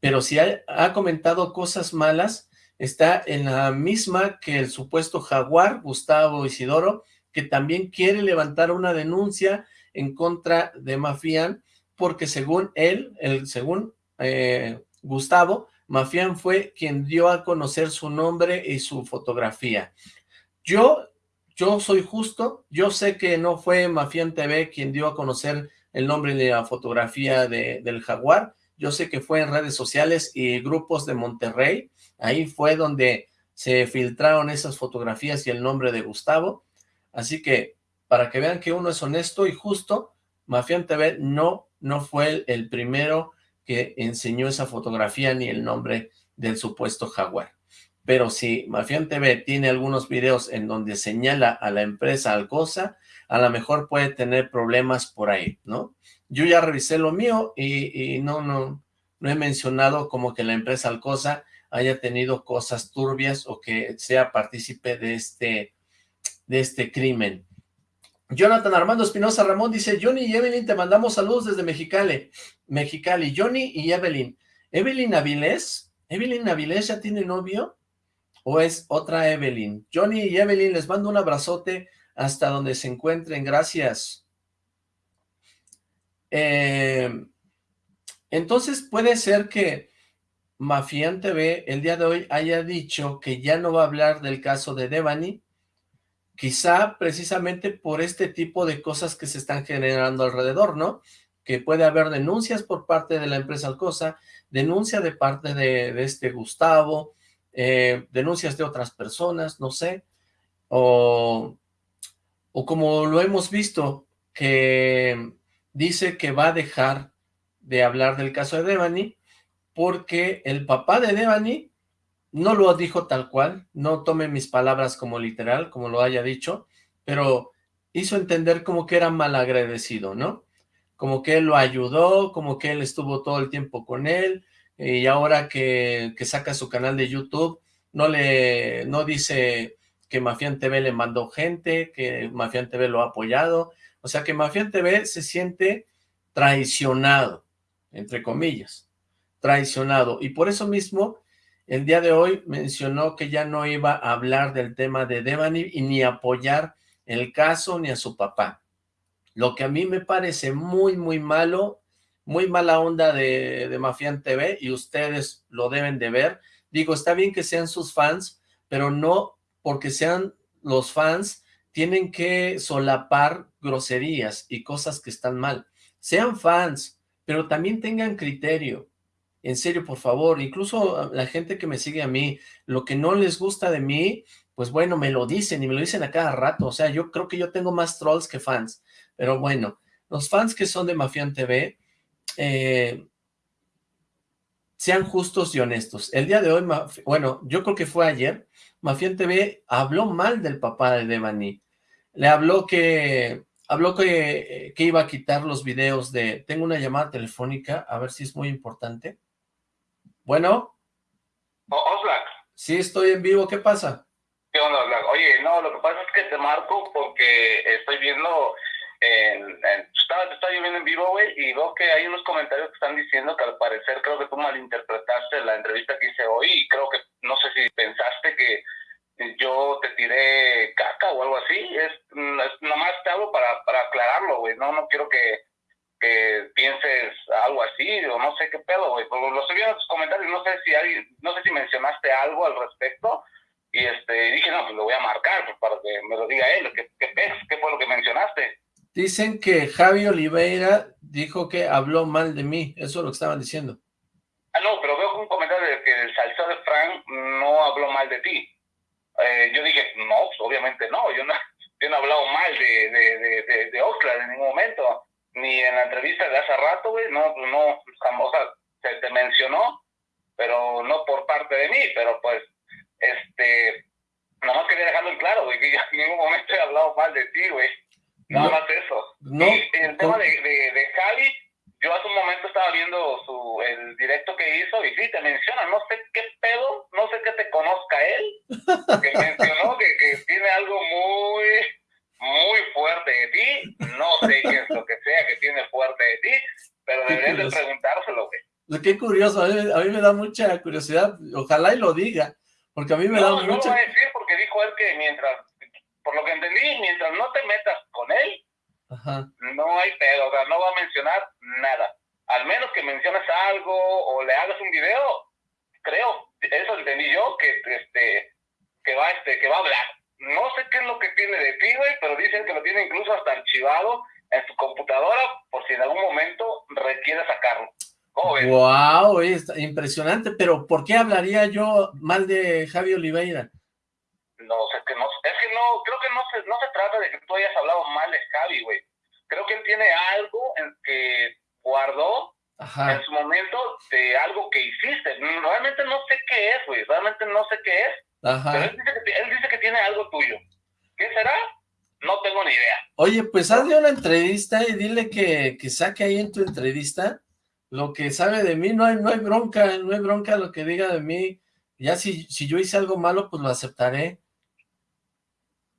pero si ha comentado cosas malas, está en la misma que el supuesto jaguar, Gustavo Isidoro, que también quiere levantar una denuncia en contra de Mafián, porque según él, el, según eh, Gustavo, Mafián fue quien dio a conocer su nombre y su fotografía. Yo, yo soy justo, yo sé que no fue Mafián TV quien dio a conocer el nombre y la fotografía de, del jaguar, yo sé que fue en redes sociales y grupos de Monterrey, ahí fue donde se filtraron esas fotografías y el nombre de Gustavo, así que para que vean que uno es honesto y justo, Mafián TV no, no fue el primero que enseñó esa fotografía ni el nombre del supuesto jaguar. Pero si Mafián TV tiene algunos videos en donde señala a la empresa Alcosa, a lo mejor puede tener problemas por ahí, ¿no? Yo ya revisé lo mío y, no, no, no he mencionado como que la empresa Alcosa haya tenido cosas turbias o que sea partícipe de este, de este crimen. Jonathan Armando Espinosa Ramón dice, Johnny y Evelyn, te mandamos saludos desde Mexicali. Mexicali, Johnny y Evelyn. Evelyn Avilés, ¿Evelyn Avilés ya tiene novio? ¿O es otra Evelyn? Johnny y Evelyn, les mando un abrazote hasta donde se encuentren, gracias. Eh, entonces puede ser que Mafián TV el día de hoy haya dicho que ya no va a hablar del caso de Devani, Quizá precisamente por este tipo de cosas que se están generando alrededor, ¿no? Que puede haber denuncias por parte de la empresa Alcosa, denuncia de parte de, este Gustavo, eh, denuncias de otras personas, no sé, o, o como lo hemos visto, que dice que va a dejar de hablar del caso de Devani, porque el papá de Devani no lo dijo tal cual, no tome mis palabras como literal, como lo haya dicho, pero hizo entender como que era malagradecido, ¿no? Como que él lo ayudó, como que él estuvo todo el tiempo con él, y ahora que, saca su canal de YouTube, no le, no dice que Mafián TV le mandó gente, que Mafián TV lo ha apoyado, o sea que Mafián TV se siente traicionado, entre comillas, traicionado, y por eso mismo el día de hoy mencionó que ya no iba a hablar del tema de Devani y ni apoyar el caso ni a su papá. Lo que a mí me parece muy, muy malo, muy mala onda de, de Mafián TV y ustedes lo deben de ver. Digo, está bien que sean sus fans, pero no porque sean los fans, tienen que solapar groserías y cosas que están mal. Sean fans, pero también tengan criterio en serio, por favor, incluso la gente que me sigue a mí, lo que no les gusta de mí, pues bueno, me lo dicen y me lo dicen a cada rato, o sea, yo creo que yo tengo más trolls que fans, pero bueno, los fans que son de Mafián TV, eh, sean justos y honestos. El día de hoy, bueno, yo creo que fue ayer, Mafián TV habló mal del papá de Devani, le habló que habló que, que iba a quitar los videos de, tengo una llamada telefónica, a ver si es muy importante, bueno. Oxlack. Sí, estoy en vivo, ¿qué pasa? ¿Qué onda, Oxlack? Oye, no, lo que pasa es que te marco porque estoy viendo, en, en, estaba, estoy viendo en vivo, güey, y veo que hay unos comentarios que están diciendo que al parecer creo que tú malinterpretaste la entrevista que hice hoy y creo que, no sé si pensaste que yo te tiré caca o algo así, es, es nomás te hablo para, para aclararlo, güey, no, no quiero que que pienses algo así, o no sé qué pedo, güey. Lo viendo en tus comentarios, no sé si hay, no sé si mencionaste algo al respecto, y este dije, no, pues lo voy a marcar pues, para que me lo diga él, ¿qué, qué, qué fue lo que mencionaste? Dicen que Javi Oliveira dijo que habló mal de mí, eso es lo que estaban diciendo. Ah, no, pero veo un comentario de que el salseo de Frank no habló mal de ti. Eh, yo dije, no, pues, obviamente no, yo no, [laughs] yo no he hablado mal de, de, de, de, de Oxlack en ningún momento ni en la entrevista de hace rato, güey, no, pues no, o sea, se te mencionó, pero no por parte de mí, pero pues, este, nada más quería dejarlo en claro, güey, que en ningún momento he hablado mal de ti, güey, nada más eso. No, y el tema de, de, de Javi, yo hace un momento estaba viendo su, el directo que hizo y sí, te menciona, no sé güey. Qué curioso, a mí, me da mucha curiosidad, ojalá y lo diga, porque a mí me da mucha... No lo va a decir porque dijo él que mientras por lo que entendí, mientras no te metas con él, no hay pedo, o sea, no va a mencionar nada. Al menos que menciones algo o le hagas un video, creo, eso entendí yo, que este que va este que va a hablar. No sé qué es lo que tiene de ti, güey, pero dicen que lo tiene incluso hasta archivado en su computadora por si en algún momento requiere sacarlo. ¿Cómo ves? Impresionante, pero ¿por qué hablaría yo mal de Javi Oliveira? No, sé que no, es que no, creo que no se, no se trata de que tú hayas hablado mal de Javi, güey. Creo que él tiene algo en que guardó en su momento de algo que hiciste. Realmente no sé qué es, güey. Realmente no sé qué es. Pero él dice, que, él dice que tiene algo tuyo. ¿Qué será? No tengo ni idea. Oye, pues hazle una entrevista y dile que, que saque ahí en tu entrevista lo que sabe de mí. No hay, no hay bronca, no hay bronca lo que diga de mí. Ya si, si yo hice algo malo, pues lo aceptaré.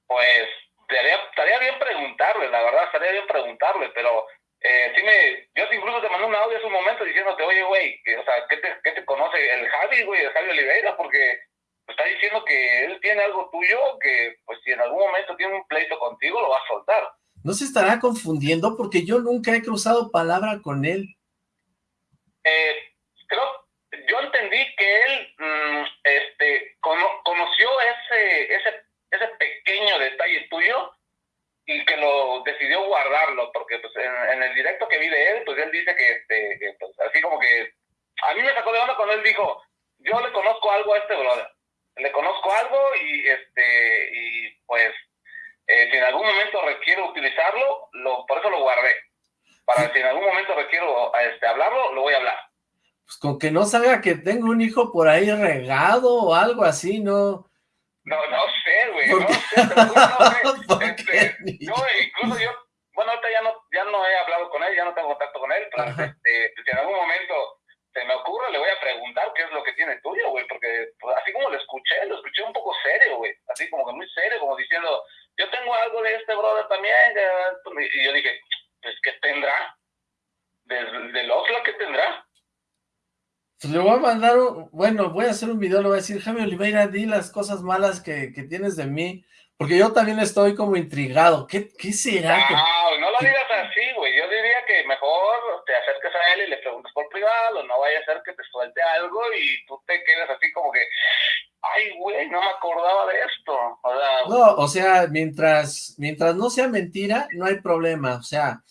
Pues estaría, bien preguntarle, la verdad, estaría bien preguntarle, pero eh, sí me, yo incluso te mandé un audio hace un momento diciéndote, oye, güey, o sea, ¿qué te, ¿qué te conoce el Javi, güey, el Javi Oliveira? Porque está diciendo que él tiene algo tuyo que, pues, si en algún momento tiene un pleito contigo, lo va a soltar. ¿No se estará confundiendo? Porque yo nunca he cruzado palabra con él. Eh, creo, yo entendí que él, mm, este, conoció ese, ese, ese pequeño detalle tuyo y que lo decidió guardarlo, porque pues en, el directo que vi de él, pues él dice que, este, pues, así como que, a mí me sacó de onda cuando él dijo, yo le conozco algo a este brother le conozco algo y este y pues eh, si en algún momento requiero utilizarlo, lo, por eso lo guardé. Para si en algún momento requiero este, hablarlo, lo voy a hablar. Pues con que no salga que tengo un hijo por ahí regado o algo así, ¿no? No, no sé, güey, no sé, [laughs] no sé. Este, incluso yo, bueno, ahorita ya no, ya no he hablado con él, ya no tengo contacto con él, pero este, si en algún momento se me ocurre, le voy a preguntar qué es lo que tiene tuyo, güey, porque pues, así como lo escuché, lo escuché un poco serio, güey, así como que muy serio, como diciendo, yo tengo algo de este brother también, y yo dije, pues, ¿qué tendrá? ¿Del, del Oslo qué tendrá? Pues le voy a mandar, un, bueno, voy a hacer un video, le voy a decir, Jaime Oliveira, di las cosas malas que, que tienes de mí, porque yo también estoy como intrigado, ¿qué, qué será? No, no lo digas así, güey, que mejor te acerques a él y le preguntes por privado, no vaya a ser que te suelte algo y tú te quedes así como que, ay, güey, no me acordaba de esto. O sea, no, o sea, mientras, mientras no sea mentira, no hay problema, o sea,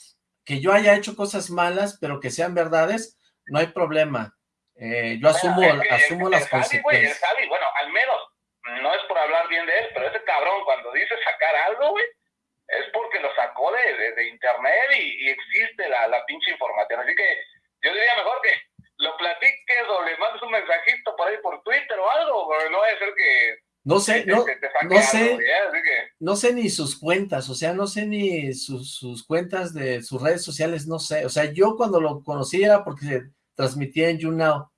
que yo haya hecho cosas malas, pero que sean verdades, no hay problema. Eh, yo asumo, asumo las consecuencias. bueno, al menos, no es por hablar bien de él, pero ese cabrón cuando dice sacar algo, güey, es porque lo sacó de, de, internet y, existe la, la pinche información. Así que yo diría mejor que lo platiques o le mandes un mensajito por ahí por Twitter o algo, porque no vaya a ser que... No sé, no, no sé, no sé ni sus cuentas, o sea, no sé ni sus, sus cuentas de sus redes sociales, no sé, o sea, yo cuando lo conocí era porque se transmitía en YouNow,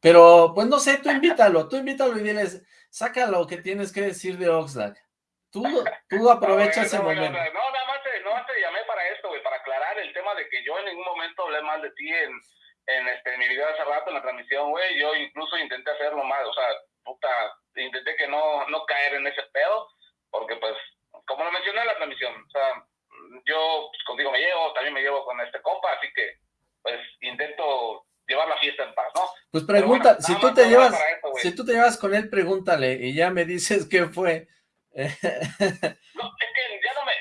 pero pues no sé, tú invítalo, tú invítalo y diles, saca lo que tienes que decir de Oxlack. Tú, [laughs] tú aprovecha ese momento. No, nada más te, no, te llamé para esto, güey, para aclarar el tema de que yo en ningún momento hablé mal de ti en, en, este, mi video hace rato, en la transmisión, güey. Yo incluso intenté hacerlo mal, o sea, puta, intenté que no, no caer en ese pedo, porque pues, como lo mencioné en la transmisión, o sea, yo pues, contigo me llevo, también me llevo con este compa, así que, pues, intento llevar la fiesta en paz, ¿no? Pues pregunta, si tú te llevas, si tú te llevas con él, pregúntale, y ya me dices [laughs] qué fue [laughs] no, es que ya no me...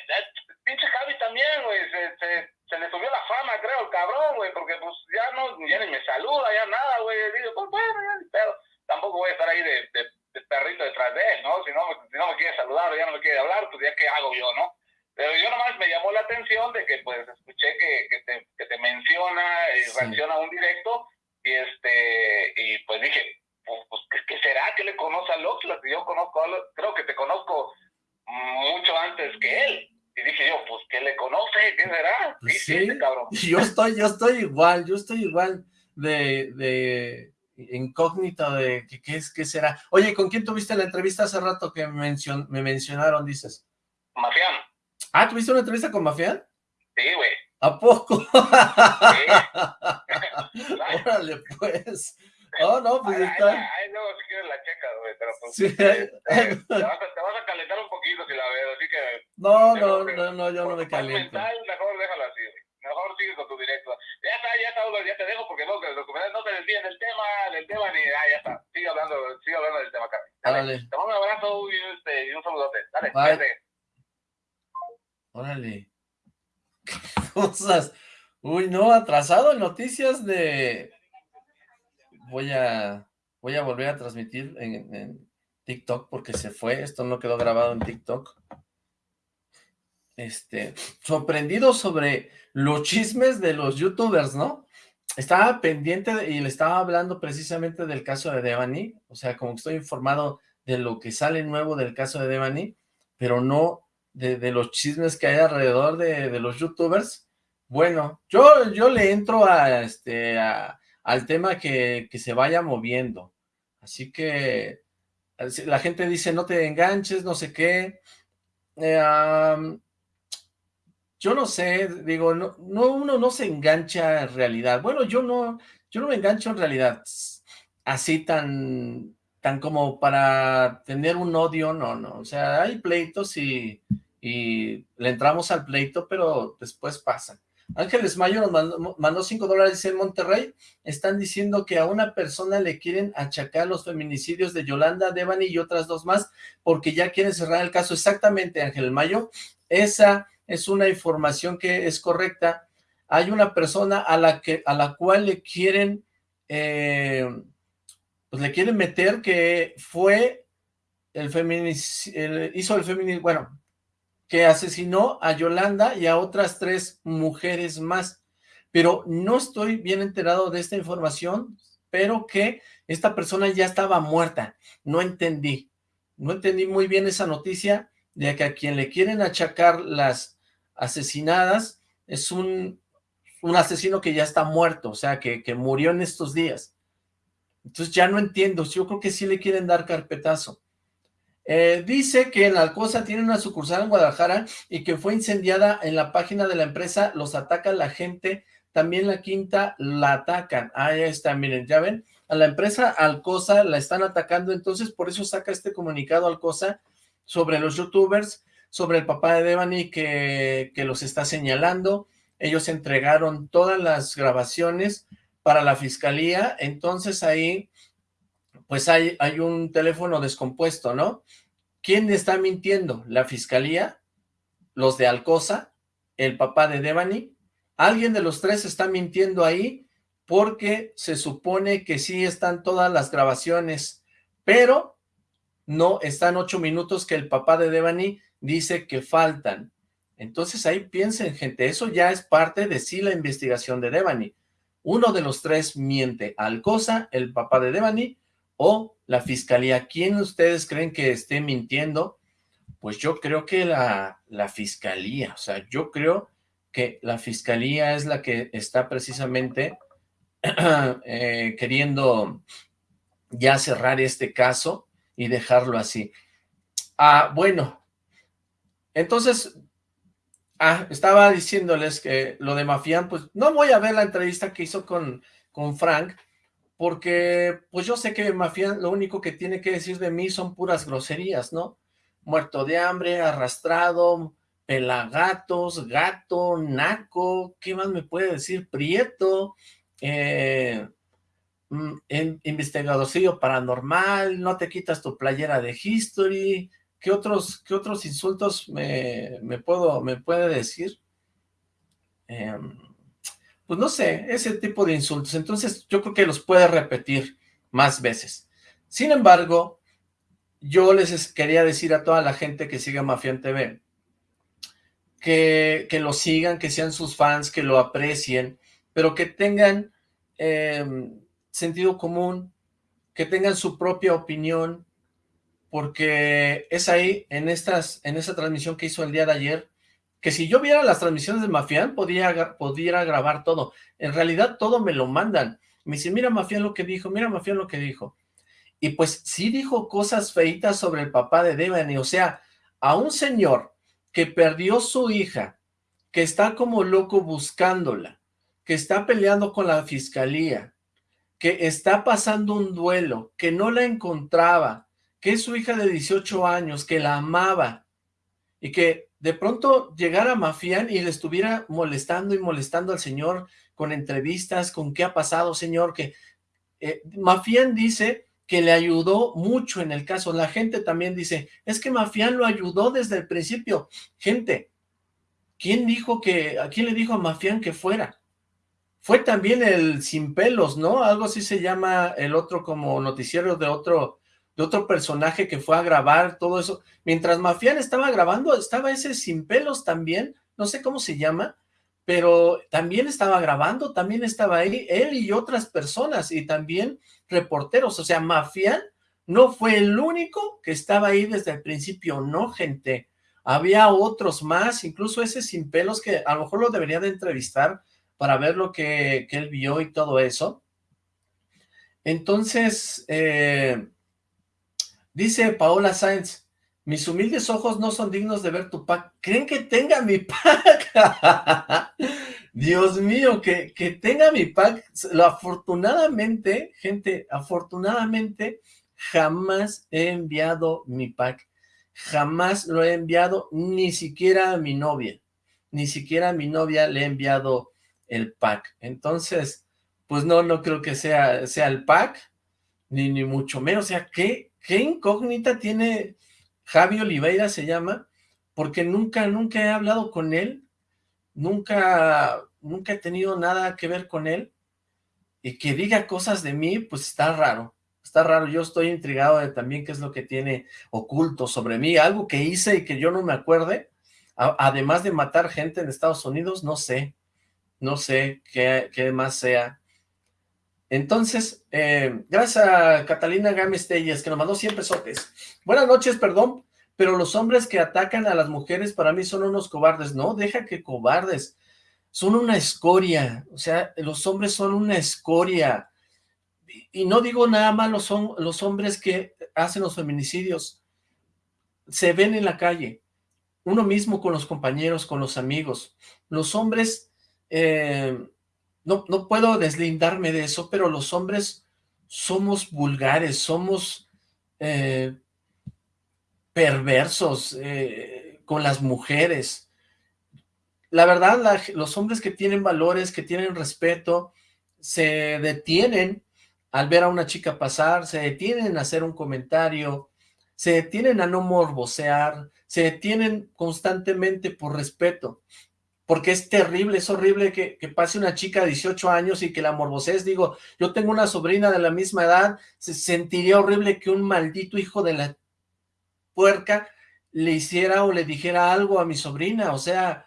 Pinche Javi también, güey, se, se, se, le subió la fama, creo, el cabrón, güey, porque pues ya no, ya ni me saluda, ya nada, güey, digo, pues bueno, ya pero tampoco voy a estar ahí de, de, de, perrito detrás de él, ¿no? Si no, si no me quiere saludar o ya no me quiere hablar, pues ya qué hago yo, ¿no? Pero yo nomás me llamó la atención de que pues escuché que, que, te, que te menciona y reacciona a un directo y este y pues dije, pues, ¿qué, será? ¿Qué le conoce a Oxlack? Yo conozco, creo que te conozco mucho antes que él. Y dije yo, pues, ¿qué le conoce? ¿Qué será? Pues sí, cabrón. Yo estoy, yo estoy igual, yo estoy igual de, de incógnito de qué, es, qué será. Oye, ¿con quién tuviste la entrevista hace rato que mencion, me mencionaron, dices? Mafián. Ah, ¿tuviste una entrevista con Mafián? Sí, güey. ¿A poco? Sí. [laughs] [laughs] Órale, pues. Oh, no, pues está. Ahí, luego si quieres la checa, güey, pero pues. Sí. Eh, [laughs] te, vas a, te, vas a, calentar un poquito si la veo, así que. No, no, no, no, yo no me caliento. Mental, mejor déjalo así, güey. Mejor sigue con tu directo. Ya está, ya está, ya te dejo porque no, no te desvíen del tema, del tema ni. Ah, ya está. Sigue hablando, sigue hablando del tema, Carmen. Dale. Te mando un abrazo y, este, y un saludote. Dale, Bye. Órale. [laughs] cosas. Uy, no, atrasado en noticias de... Voy a, voy a volver a transmitir en, TikTok porque se fue. Esto no quedó grabado en TikTok. Este, sorprendido sobre los chismes de los youtubers, ¿no? Estaba pendiente y le estaba hablando precisamente del caso de Devani, o sea, como que estoy informado de lo que sale nuevo del caso de Devani, pero no de, los chismes que hay alrededor de, los youtubers, bueno, yo, yo le entro a este al tema que, se vaya moviendo. Así que la gente dice no te enganches, no sé qué. Eh, yo no sé, digo, no, no, uno no se engancha en realidad. Bueno, yo no, yo no me engancho en realidad así tan, tan como para tener un odio, no, no. O sea, hay pleitos y, y le entramos al pleito, pero después pasa. Ángeles Mayo nos mandó, mandó dólares en Monterrey. Están diciendo que a una persona le quieren achacar los feminicidios de Yolanda, Devani y otras dos más, porque ya quieren cerrar el caso. Exactamente, Ángel Mayo. Esa es una información que es correcta. Hay una persona a la que a la cual le quieren eh, pues le quieren meter que fue el feminicidio, hizo el feminicidio, bueno, que asesinó a Yolanda y a otras tres mujeres más. Pero no estoy bien enterado de esta información, pero que esta persona ya estaba muerta. No entendí. No entendí muy bien esa noticia de que a quien le quieren achacar las asesinadas es un, un asesino que ya está muerto, o sea, que, que murió en estos días. Entonces ya no entiendo, yo creo que sí le quieren dar carpetazo. Eh, dice que en Alcosa tiene una sucursal en Guadalajara y que fue incendiada en la página de la empresa, los ataca la gente, también la quinta la atacan. Ahí está, miren, ya ven, a la empresa Alcosa la están atacando, entonces por eso saca este comunicado Alcosa sobre los youtubers, sobre el papá de Devani que, que los está señalando, ellos entregaron todas las grabaciones para la fiscalía, entonces ahí pues hay, hay un teléfono descompuesto, ¿no? ¿Quién está mintiendo? ¿La fiscalía? ¿Los de Alcosa? ¿El papá de Devani? Alguien de los tres está mintiendo ahí porque se supone que sí están todas las grabaciones, pero no están ocho minutos que el papá de Devani dice que faltan. Entonces ahí piensen, gente, eso ya es parte de sí la investigación de Devani. Uno de los tres miente, Alcosa, el papá de Devani, o la fiscalía. ¿Quién ustedes creen que esté mintiendo? Pues yo creo que la, la fiscalía, o sea, yo creo que la fiscalía es la que está precisamente [clears throat] eh, queriendo ya cerrar este caso y dejarlo así. Ah, bueno, entonces, ah, estaba diciéndoles que lo de Mafián, pues no voy a ver la entrevista que hizo con, con Frank, porque pues yo sé que Mafián lo único que tiene que decir de mí son puras groserías, ¿no? Muerto de hambre, arrastrado, pelagatos, gato, naco, ¿qué más me puede decir? Prieto, eh, mm, investigadorcillo paranormal, no te quitas tu playera de history, ¿qué otros, qué otros insultos me, me puedo, me puede decir? Eh, pues no sé, ese tipo de insultos. Entonces yo creo que los puede repetir más veces. Sin embargo, yo les quería decir a toda la gente que sigue Mafián TV, que, que lo sigan, que sean sus fans, que lo aprecien, pero que tengan em, sentido común, que tengan su propia opinión, porque es ahí, en, estas, en esta transmisión que hizo el día de ayer, que si yo viera las transmisiones de Mafián, podía, pudiera grabar todo. En realidad todo me lo mandan. Me dicen, mira Mafián lo que dijo, mira Mafián lo que dijo. Y pues sí dijo cosas feitas sobre el papá de Devani, o sea, a un señor que perdió su hija, que está como loco buscándola, que está peleando con la fiscalía, que está pasando un duelo, que no la encontraba, que es su hija de 18 años, que la amaba, y que de pronto llegara Mafián y le estuviera molestando y molestando al señor con entrevistas, con qué ha pasado, señor, que eh, Mafián dice que le ayudó mucho en el caso, la gente también dice, es que Mafián lo ayudó desde el principio, gente, ¿quién dijo que, a quién le dijo a Mafián que fuera? Fue también el Sin Pelos, ¿no? Algo así se llama el otro como noticiero de otro de otro personaje que fue a grabar todo eso. Mientras Mafián estaba grabando, estaba ese Sin Pelos también, no sé cómo se llama, pero también estaba grabando, también estaba ahí, él y otras personas, y también reporteros, o sea, Mafián no fue el único que estaba ahí desde el principio, no, gente, había otros más, incluso ese Sin Pelos que a lo mejor lo debería de entrevistar para ver lo que, que él vio y todo eso. Entonces, eh, Dice Paola Sáenz, mis humildes ojos no son dignos de ver tu pack. ¿Creen que tenga mi pack? [laughs] Dios mío, que, que tenga mi pack. Lo afortunadamente, gente, afortunadamente, jamás he enviado mi pack. Jamás lo he enviado, ni siquiera a mi novia. Ni siquiera a mi novia le he enviado el pack. Entonces, pues no, no creo que sea, sea el pack, ni, ni mucho menos. O sea, ¿qué, qué incógnita tiene Javi Oliveira se llama, porque nunca, nunca he hablado con él, nunca, nunca he tenido nada que ver con él, y que diga cosas de mí, pues está raro, está raro, yo estoy intrigado de también qué es lo que tiene oculto sobre mí, algo que hice y que yo no me acuerde, además de matar gente en Estados Unidos, no sé, no sé qué, qué más sea, entonces, eh, gracias a Catalina Gámez Telles, que nos mandó 100 pesotes. Buenas noches, perdón, pero los hombres que atacan a las mujeres para mí son unos cobardes. No, deja que cobardes. Son una escoria. O sea, los hombres son una escoria. Y, no digo nada malo, son los hombres que hacen los feminicidios. Se ven en la calle. Uno mismo con los compañeros, con los amigos. Los hombres... Eh, no, puedo deslindarme de eso, pero los hombres somos vulgares, somos eh, perversos eh, con las mujeres. La verdad, los hombres que tienen valores, que tienen respeto, se detienen al ver a una chica pasar, se detienen a hacer un comentario, se detienen a no morbosear, se detienen constantemente por respeto porque es terrible, es horrible que, pase una chica de 18 años y que la morboses, digo, yo tengo una sobrina de la misma edad, se sentiría horrible que un maldito hijo de la puerca le hiciera o le dijera algo a mi sobrina, o sea,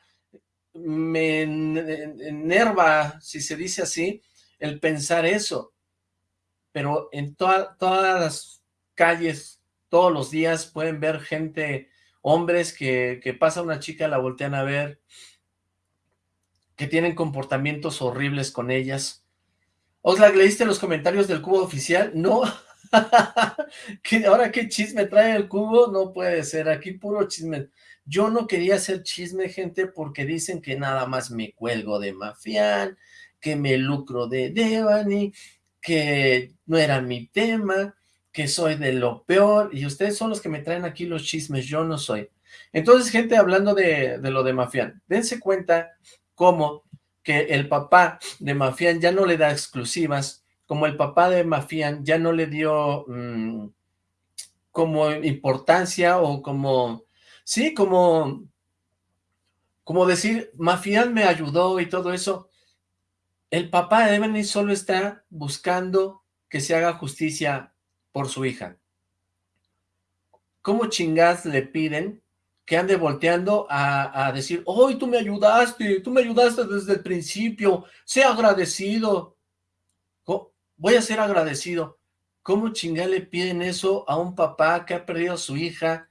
me enerva, si se dice así, el pensar eso, pero en todas las calles, todos los días pueden ver gente, hombres que, que pasa una chica, la voltean a ver, que tienen comportamientos horribles con ellas. Oxlack, ¿leíste los comentarios del cubo oficial? No. [laughs] ¿Ahora qué chisme trae el cubo? No puede ser, aquí puro chisme. Yo no quería hacer chisme, gente, porque dicen que nada más me cuelgo de Mafián, que me lucro de Devani, que no era mi tema, que soy de lo peor, y ustedes son los que me traen aquí los chismes, yo no soy. Entonces, gente, hablando de, de lo de Mafián, dense cuenta como que el papá de Mafián ya no le da exclusivas, como el papá de Mafián ya no le dio mm, como importancia o como, sí, como, como decir, Mafián me ayudó y todo eso, el papá de Ebony solo está buscando que se haga justicia por su hija. ¿Cómo chingas le piden que ande volteando a, decir, hoy tú me ayudaste, tú me ayudaste desde el principio, sé agradecido. Voy a ser agradecido. ¿Cómo chingada le piden eso a un papá que ha perdido a su hija,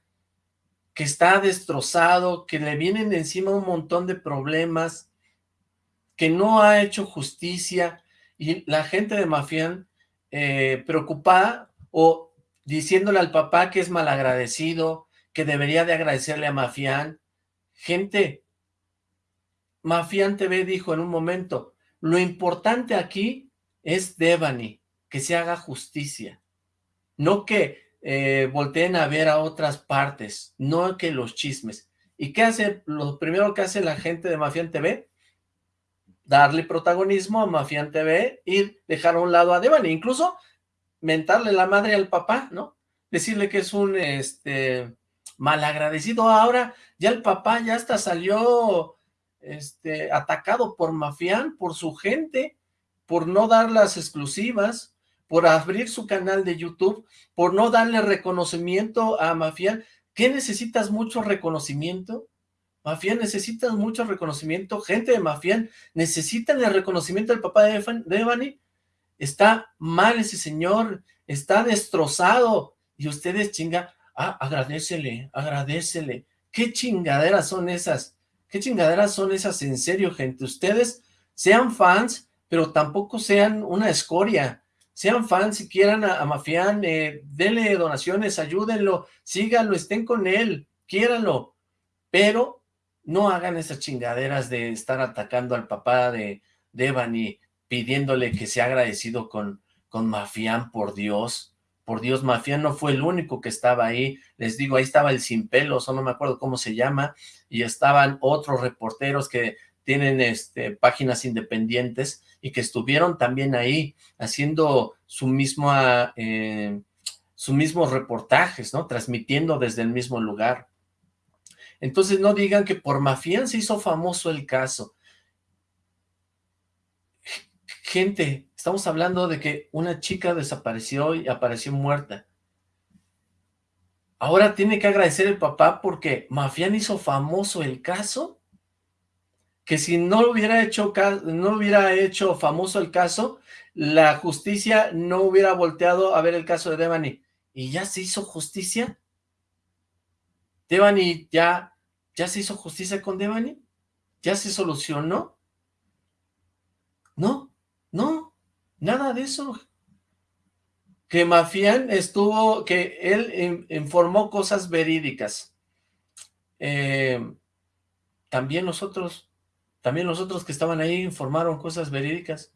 que está destrozado, que le vienen encima un montón de problemas, que no ha hecho justicia, y la gente de Mafián eh, preocupada o diciéndole al papá que es malagradecido, que debería de agradecerle a Mafián. Gente, Mafián TV dijo en un momento, lo importante aquí es Devani, que se haga justicia, no que eh, volteen a ver a otras partes, no que los chismes. ¿Y qué hace? Lo primero que hace la gente de Mafián TV, darle protagonismo a Mafián TV y dejar a un lado a Devani, incluso mentarle la madre al papá, ¿no? Decirle que es un este malagradecido. Ahora ya el papá ya hasta salió este, atacado por Mafián, por su gente, por no dar las exclusivas, por abrir su canal de YouTube, por no darle reconocimiento a Mafián. ¿Qué necesitas mucho reconocimiento? Mafián, necesitas mucho reconocimiento. Gente de Mafián, necesitan el reconocimiento del papá de Devani. Está mal ese señor, está destrozado. Y ustedes chinga, ah, agradecele, agradecele. ¿Qué chingaderas son esas? ¿Qué chingaderas son esas en serio, gente? Ustedes sean fans, pero tampoco sean una escoria. Sean fans si quieran a, Mafián, eh, denle donaciones, ayúdenlo, síganlo, estén con él, quiéranlo. Pero no hagan esas chingaderas de estar atacando al papá de, de pidiéndole que sea agradecido con, con Mafián, por Dios. Por Dios, Mafián no fue el único que estaba ahí. Les digo, ahí estaba el Sin Pelos, o no me acuerdo cómo se llama, y estaban otros reporteros que tienen este, páginas independientes y que estuvieron también ahí haciendo su mismo, eh, sus mismos reportajes, ¿no? Transmitiendo desde el mismo lugar. Entonces no digan que por Mafián se hizo famoso el caso. Gente, estamos hablando de que una chica desapareció y apareció muerta. Ahora tiene que agradecer el papá porque Mafián hizo famoso el caso. Que si no hubiera hecho, no hubiera hecho famoso el caso, la justicia no hubiera volteado a ver el caso de Devani. ¿Y ya se hizo justicia? Devani ya ¿Ya se hizo justicia con Devani? ¿Ya se solucionó? No, no, nada de eso. Que Mafián estuvo, que él informó cosas verídicas. Eh, también nosotros, también nosotros que estaban ahí informaron cosas verídicas.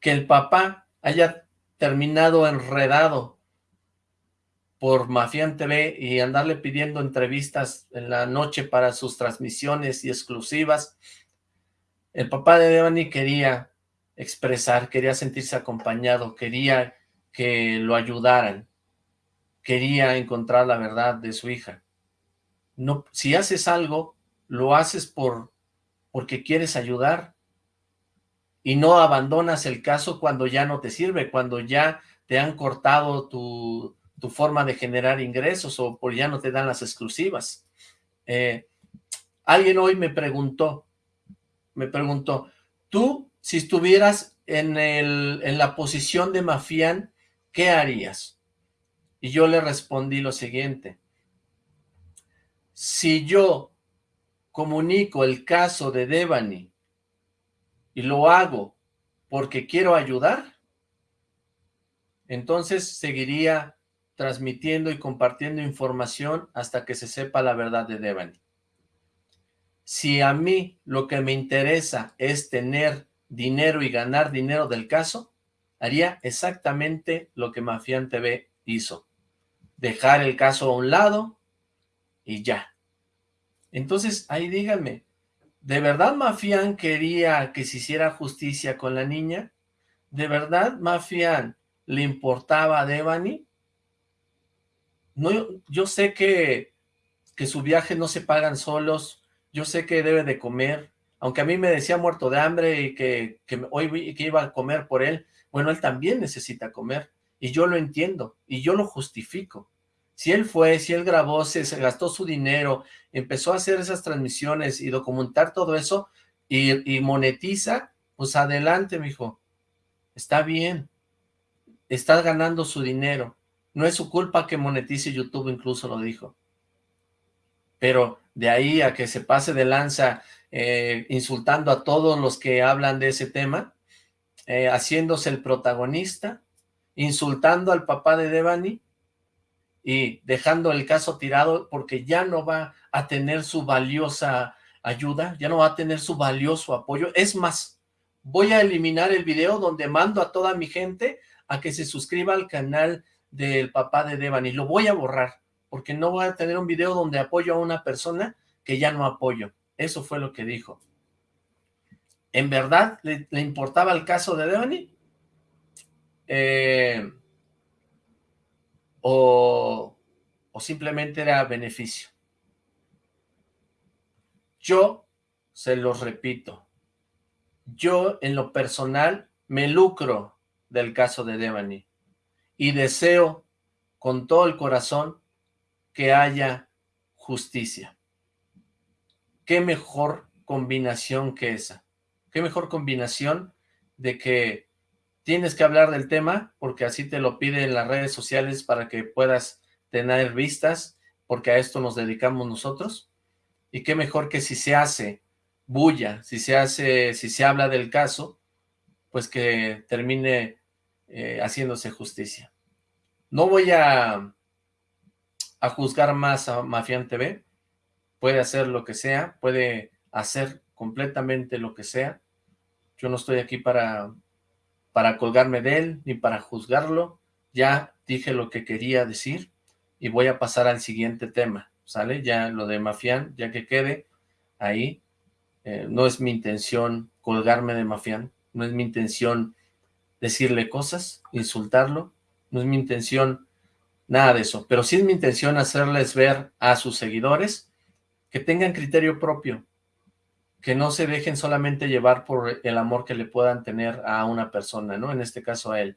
Que el papá haya terminado enredado por Mafián TV y andarle pidiendo entrevistas en la noche para sus transmisiones y exclusivas. El papá de Devani quería expresar, quería sentirse acompañado, quería que lo ayudaran, quería encontrar la verdad de su hija. No, si haces algo, lo haces por porque quieres ayudar y no abandonas el caso cuando ya no te sirve, cuando ya te han cortado tu, tu forma de generar ingresos o por ya no te dan las exclusivas. Eh, alguien hoy me preguntó, me preguntó, tú si estuvieras en, el, en la posición de Mafián, ¿qué harías? Y yo le respondí lo siguiente, si yo comunico el caso de Devani y lo hago porque quiero ayudar, entonces seguiría transmitiendo y compartiendo información hasta que se sepa la verdad de Devani. Si a mí lo que me interesa es tener dinero y ganar dinero del caso, haría exactamente lo que Mafián TV hizo. Dejar el caso a un lado y ya. Entonces, ahí díganme, ¿de verdad Mafián quería que se hiciera justicia con la niña? ¿De verdad Mafián le importaba a Devani? no, yo sé que, que su viaje no se pagan solos, yo sé que debe de comer, aunque a mí me decía muerto de hambre y que, que hoy que iba a comer por él, bueno, él también necesita comer, y yo lo entiendo, y yo lo justifico. Si él fue, si él grabó, se, gastó su dinero, empezó a hacer esas transmisiones y documentar todo eso, y, y monetiza, pues adelante, mijo. Está bien. Está ganando su dinero. No es su culpa que monetice YouTube, incluso lo dijo. Pero de ahí a que se pase de lanza eh, insultando a todos los que hablan de ese tema, eh, haciéndose el protagonista, insultando al papá de Devani y dejando el caso tirado porque ya no va a tener su valiosa ayuda, ya no va a tener su valioso apoyo. Es más, voy a eliminar el video donde mando a toda mi gente a que se suscriba al canal del papá de Devani. Lo voy a borrar, porque no voy a tener un video donde apoyo a una persona que ya no apoyo. Eso fue lo que dijo. ¿En verdad le, importaba el caso de Devani? Eh, o, o simplemente era beneficio. Yo se los repito. Yo en lo personal me lucro del caso de Devani y deseo con todo el corazón que haya justicia. ¿Qué mejor combinación que esa? ¿Qué mejor combinación de que tienes que hablar del tema porque así te lo piden las redes sociales para que puedas tener vistas porque a esto nos dedicamos nosotros? Y qué mejor que si se hace bulla, si se hace, si se habla del caso, pues que termine eh, haciéndose justicia. No voy a, a juzgar más a Mafián TV, puede hacer lo que sea, puede hacer completamente lo que sea. Yo no estoy aquí para, para colgarme de él, ni para juzgarlo. Ya dije lo que quería decir y voy a pasar al siguiente tema, ¿sale? Ya lo de Mafián, ya que quede ahí. Eh, no es mi intención colgarme de Mafián, no es mi intención decirle cosas, insultarlo, no es mi intención nada de eso, pero sí es mi intención hacerles ver a sus seguidores que tengan criterio propio, que no se dejen solamente llevar por el amor que le puedan tener a una persona, ¿no? En este caso a él.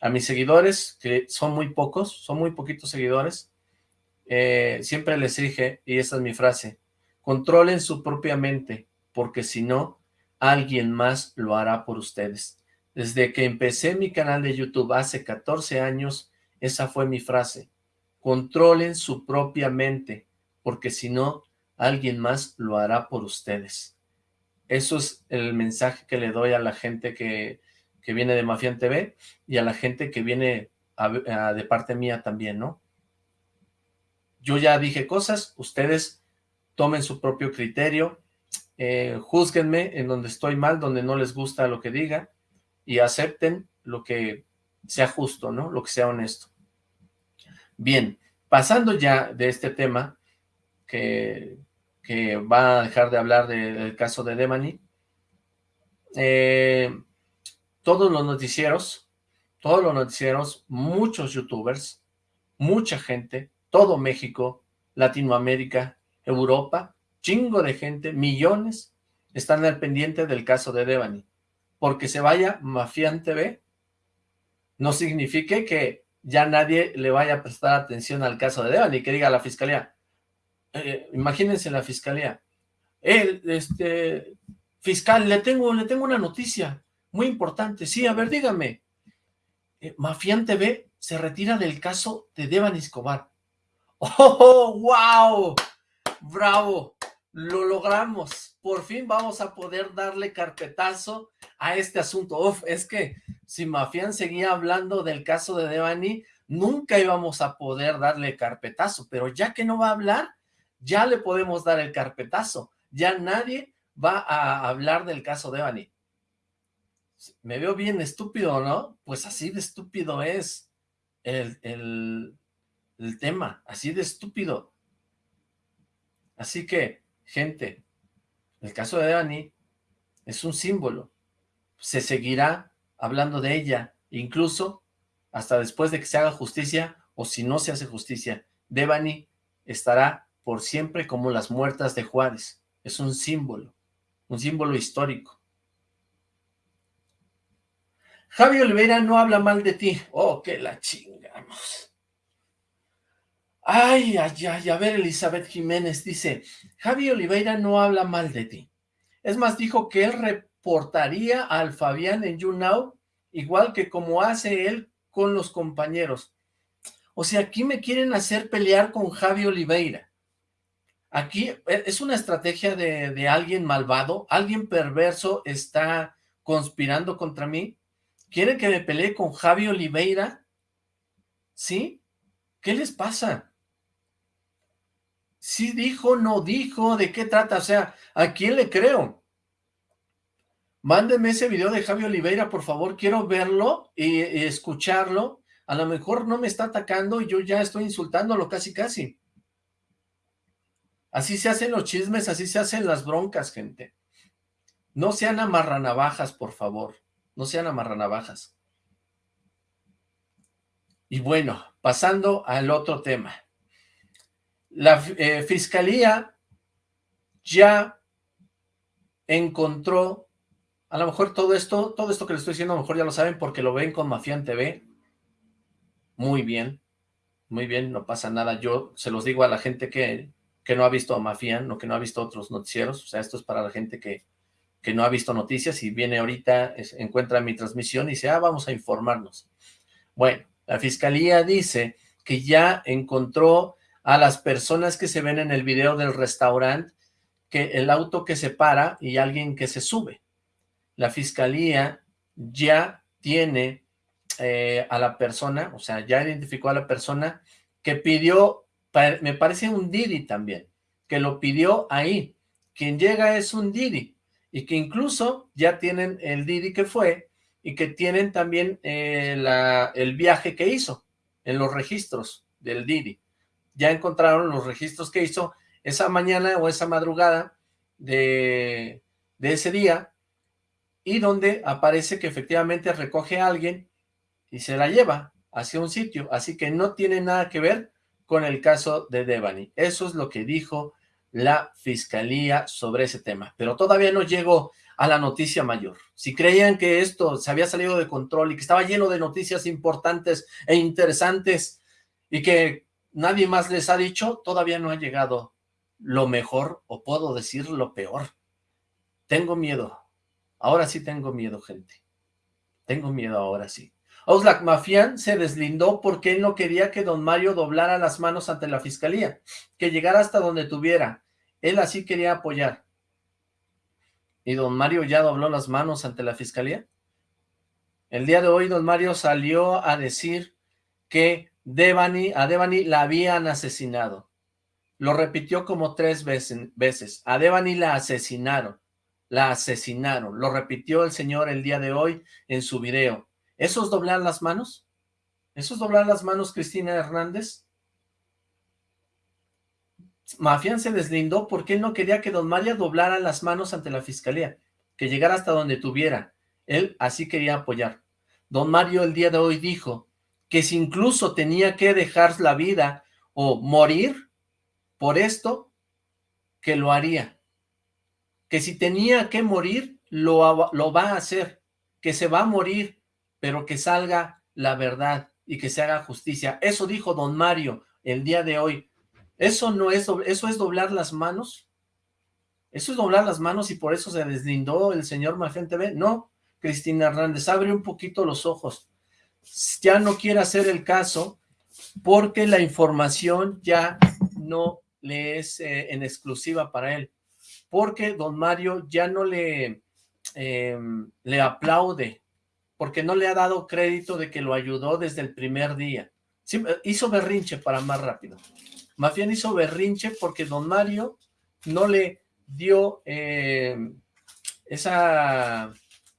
A mis seguidores, que son muy pocos, son muy poquitos seguidores, eh, siempre les dije, y esta es mi frase, controlen su propia mente, porque si no, alguien más lo hará por ustedes. Desde que empecé mi canal de YouTube hace 14 años, esa fue mi frase. Controlen su propia mente, porque si no, alguien más lo hará por ustedes. Eso es el mensaje que le doy a la gente que, que viene de Mafian TV y a la gente que viene de parte mía también, ¿no? Yo ya dije cosas, ustedes tomen su propio criterio, eh, juzguenme en donde estoy mal, donde no les gusta lo que diga, y acepten lo que sea justo, ¿no? Lo que sea honesto. Bien, pasando ya de este tema, que, que va a dejar de hablar del caso de Demani, eh, todos los noticieros, todos los noticieros, muchos youtubers, mucha gente, todo México, Latinoamérica, Europa, chingo de gente, millones, están al pendiente del caso de Devani. Porque se vaya Mafián TV, no signifique que ya nadie le vaya a prestar atención al caso de Devani, que diga la fiscalía, eh, imagínense la fiscalía, el este, fiscal, le tengo, le tengo una noticia muy importante, sí, a ver, dígame, eh, Mafián TV se retira del caso de Devani Escobar. [laughs] ¡Oh, wow! ¡Bravo! Lo logramos. Por fin vamos a poder darle carpetazo a este asunto. Es que si Mafián seguía hablando del caso de Devani, nunca íbamos a poder darle carpetazo, pero ya que no va a hablar, ya le podemos dar el carpetazo. Ya nadie va a hablar del caso de Devani. Me veo bien estúpido, ¿no? Pues así de estúpido es el, el, el tema, así de estúpido. Así que, Gente, el caso de Dani es un símbolo. Se seguirá hablando de ella, incluso hasta después de que se haga justicia, o si no se hace justicia. Devani estará por siempre como las muertas de Juárez. Es un símbolo, un símbolo histórico. Javi Oliveira no habla mal de ti. Oh, que la chingamos. Ay, ay, ay, a ver, Elizabeth Jiménez dice, Javi Oliveira no habla mal de ti. Es más, dijo que él reportaría al Fabián en YouNow, igual que como hace él con los compañeros. O sea, aquí me quieren hacer pelear con Javi Oliveira. Aquí e, es una estrategia de, de alguien malvado, alguien perverso está conspirando contra mí. ¿Quieren que me pelee con Javi Oliveira? ¿Sí? ¿Qué les pasa? Si dijo, no dijo, ¿de qué trata? O sea, ¿a quién le creo? Mándeme ese video de Javi Oliveira, por favor, quiero verlo y, escucharlo. A lo mejor no me está atacando y yo ya estoy insultándolo casi casi. Así se hacen los chismes, así se hacen las broncas, gente. No sean amarranavajas, por favor. No sean amarranavajas. Y bueno, pasando al otro tema. La eh, fiscalía ya encontró, a lo mejor todo esto, todo esto que les estoy diciendo, a lo mejor ya lo saben porque lo ven con Mafián TV. Muy bien, muy bien, no pasa nada. Yo se los digo a la gente que, que no ha visto a Mafián o que no ha visto otros noticieros, o sea, esto es para la gente que, que no ha visto noticias y viene ahorita, encuentra mi transmisión y dice, ah, vamos a informarnos. Bueno, la fiscalía dice que ya encontró a las personas que se ven en el video del restaurante que el auto que se para y alguien que se sube. La fiscalía ya tiene eh, a la persona, o sea, ya identificó a la persona que pidió, me parece un Didi también, que lo pidió ahí. Quien llega es un Didi, y que incluso ya tienen el Didi que fue, y que tienen también eh, el viaje que hizo en los registros del Didi. Ya encontraron los registros que hizo esa mañana o esa madrugada de, ese día y donde aparece que efectivamente recoge a alguien y se la lleva hacia un sitio, así que no tiene nada que ver con el caso de Devani. Eso es lo que dijo la fiscalía sobre ese tema, pero todavía no llegó a la noticia mayor. Si creían que esto se había salido de control y que estaba lleno de noticias importantes e interesantes y que nadie más les ha dicho, todavía no ha llegado lo mejor, o puedo decir lo peor. Tengo miedo. Ahora sí tengo miedo, gente. Tengo miedo ahora sí. Oxlack Mafián se deslindó porque él no quería que don Mario doblara las manos ante la fiscalía, que llegara hasta donde tuviera. Él así quería apoyar. ¿Y don Mario ya dobló las manos ante la fiscalía? El día de hoy don Mario salió a decir que Devani, a Devani la habían asesinado. Lo repitió como tres veces. A Devani la asesinaron. La asesinaron. Lo repitió el señor el día de hoy en su video. ¿Eso es doblar las manos? ¿Eso es doblar las manos, Cristina Hernández? Mafián se deslindó porque él no quería que don Mario doblara las manos ante la fiscalía, que llegara hasta donde tuviera. Él así quería apoyar. Don Mario el día de hoy dijo que si incluso tenía que dejar la vida o morir por esto, que lo haría. Que si tenía que morir, lo, lo va a hacer. Que se va a morir, pero que salga la verdad y que se haga justicia. Eso dijo don Mario el día de hoy. ¿Eso no es, eso es doblar las manos? ¿Eso es doblar las manos y por eso se deslindó el señor Mafián TV? No, Cristina Hernández, abre un poquito los ojos ya no quiere hacer el caso porque la información ya no le es eh, en exclusiva para él, porque don Mario ya no le, em, le aplaude, porque no le ha dado crédito de que lo ayudó desde el primer día. hizo berrinche para más rápido. Mafián hizo berrinche porque don Mario no le dio em, esa...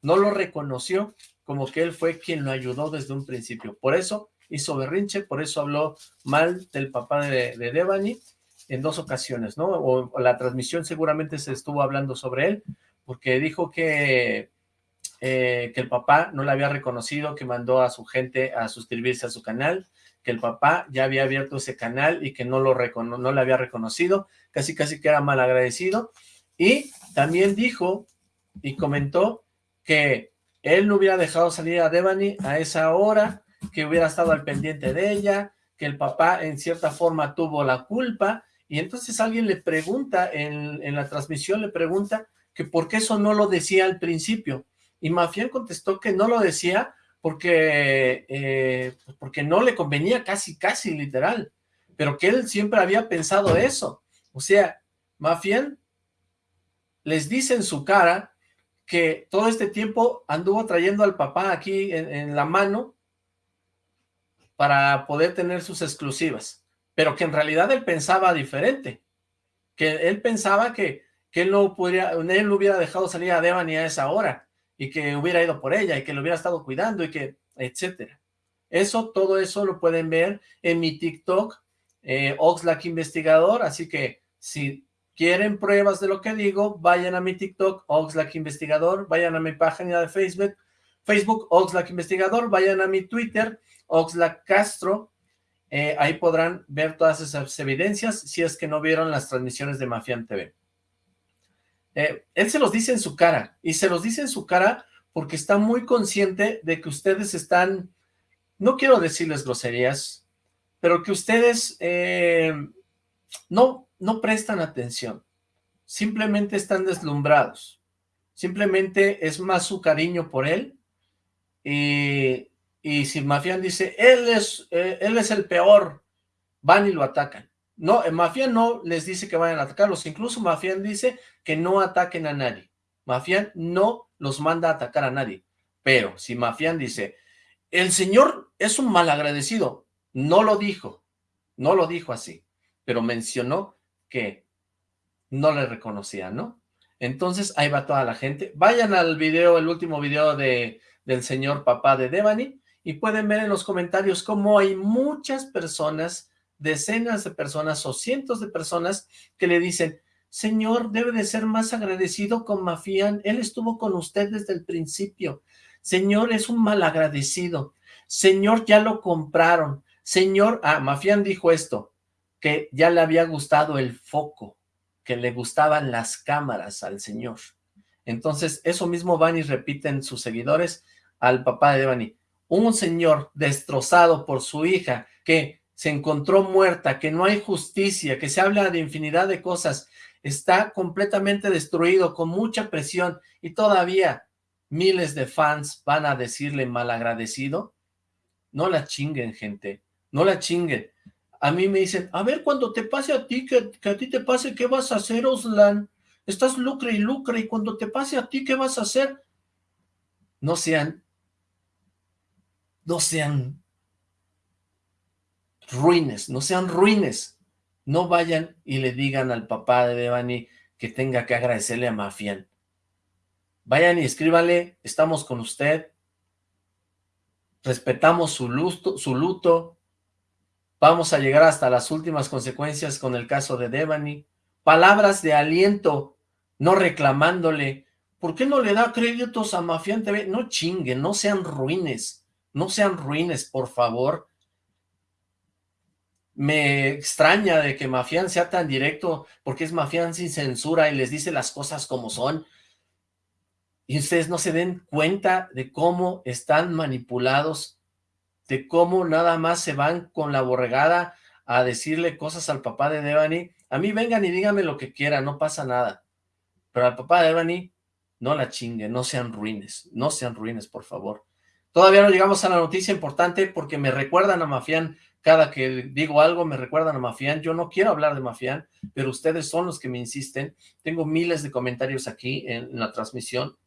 no lo reconoció como que él fue quien lo ayudó desde un principio. Por eso hizo berrinche, por eso habló mal del papá de, Devani en dos ocasiones, ¿no? O, la transmisión seguramente se estuvo hablando sobre él, porque dijo que, eh, que el papá no le había reconocido, que mandó a su gente a suscribirse a su canal, que el papá ya había abierto ese canal y que no lo no le había reconocido, casi casi que era mal agradecido, y también dijo y comentó que él no hubiera dejado salir a Devani a esa hora, que hubiera estado al pendiente de ella, que el papá en cierta forma tuvo la culpa, y entonces alguien le pregunta, en, la transmisión le pregunta, que por qué eso no lo decía al principio, y Mafián contestó que no lo decía porque, eh, porque no le convenía casi, casi literal, pero que él siempre había pensado eso, o sea, Mafián les dice en su cara que todo este tiempo anduvo trayendo al papá aquí en, la mano para poder tener sus exclusivas, pero que en realidad él pensaba diferente, que él pensaba que, que él, no pudiera, él no hubiera dejado salir a Devani a esa hora, y que hubiera ido por ella y que lo hubiera estado cuidando y que, etcétera. Eso, todo eso lo pueden ver en mi TikTok, eh, Oxlack Investigador, así que si quieren pruebas de lo que digo, vayan a mi TikTok, Oxlack Investigador, vayan a mi página de Facebook, Facebook, Oxlack Investigador, vayan a mi Twitter, Oxlack Castro, eh, ahí podrán ver todas esas evidencias si es que no vieron las transmisiones de Mafian TV. Eh, él se los dice en su cara, y se los dice en su cara porque está muy consciente de que ustedes están, no quiero decirles groserías, pero que ustedes eh, no, no prestan atención, simplemente están deslumbrados, simplemente es más su cariño por él, y, si Mafian dice, él es, eh, él es el peor, van y lo atacan. No, Mafian no les dice que vayan a atacarlos, incluso Mafian dice que no ataquen a nadie. Mafian no los manda a atacar a nadie, pero si Mafian dice, el señor es un malagradecido, no lo dijo, no lo dijo así, pero mencionó que no le reconocía, ¿no? Entonces ahí va toda la gente. Vayan al video, el último video de, del señor papá de Devani, y pueden ver en los comentarios cómo hay muchas personas decenas de personas o cientos de personas que le dicen, Señor, debe de ser más agradecido con Mafián, él estuvo con usted desde el principio. Señor, es un mal agradecido. Señor, ya lo compraron. Señor, ah, Mafián dijo esto, que ya le había gustado el foco, que le gustaban las cámaras al señor. Entonces, eso mismo van y repiten sus seguidores al papá de Devani. Un señor destrozado por su hija, que se encontró muerta, que no hay justicia, que se habla de infinidad de cosas, está completamente destruido, con mucha presión, y todavía miles de fans van a decirle malagradecido. No la chinguen, gente, no la chinguen. A mí me dicen, a ver, cuando te pase a ti, que, que a ti te pase, ¿qué vas a hacer, Oslan? Estás lucre y lucre, y cuando te pase a ti, ¿qué vas a hacer? No sean, no sean ruines, no sean ruines. No vayan y le digan al papá de Devani que tenga que agradecerle a Mafian. Vayan y escríbanle, estamos con usted, respetamos su luto, su luto, vamos a llegar hasta las últimas consecuencias con el caso de Devani. Palabras de aliento, no reclamándole, ¿por qué no le da créditos a Mafian TV? No chinguen, no sean ruines, no sean ruines, por favor me extraña de que Mafián sea tan directo, porque es Mafián sin censura y les dice las cosas como son. Y ustedes no se den cuenta de cómo están manipulados, de cómo nada más se van con la borregada a decirle cosas al papá de Devani. A mí vengan y díganme lo que quieran, no pasa nada. Pero al papá de Devani, no la chinguen, no sean ruines, no sean ruines, por favor. Todavía no llegamos a la noticia importante porque me recuerdan a Mafián cada que digo algo me recuerdan a Mafián, yo no quiero hablar de Mafián, pero ustedes son los que me insisten, tengo miles de comentarios aquí en, la transmisión.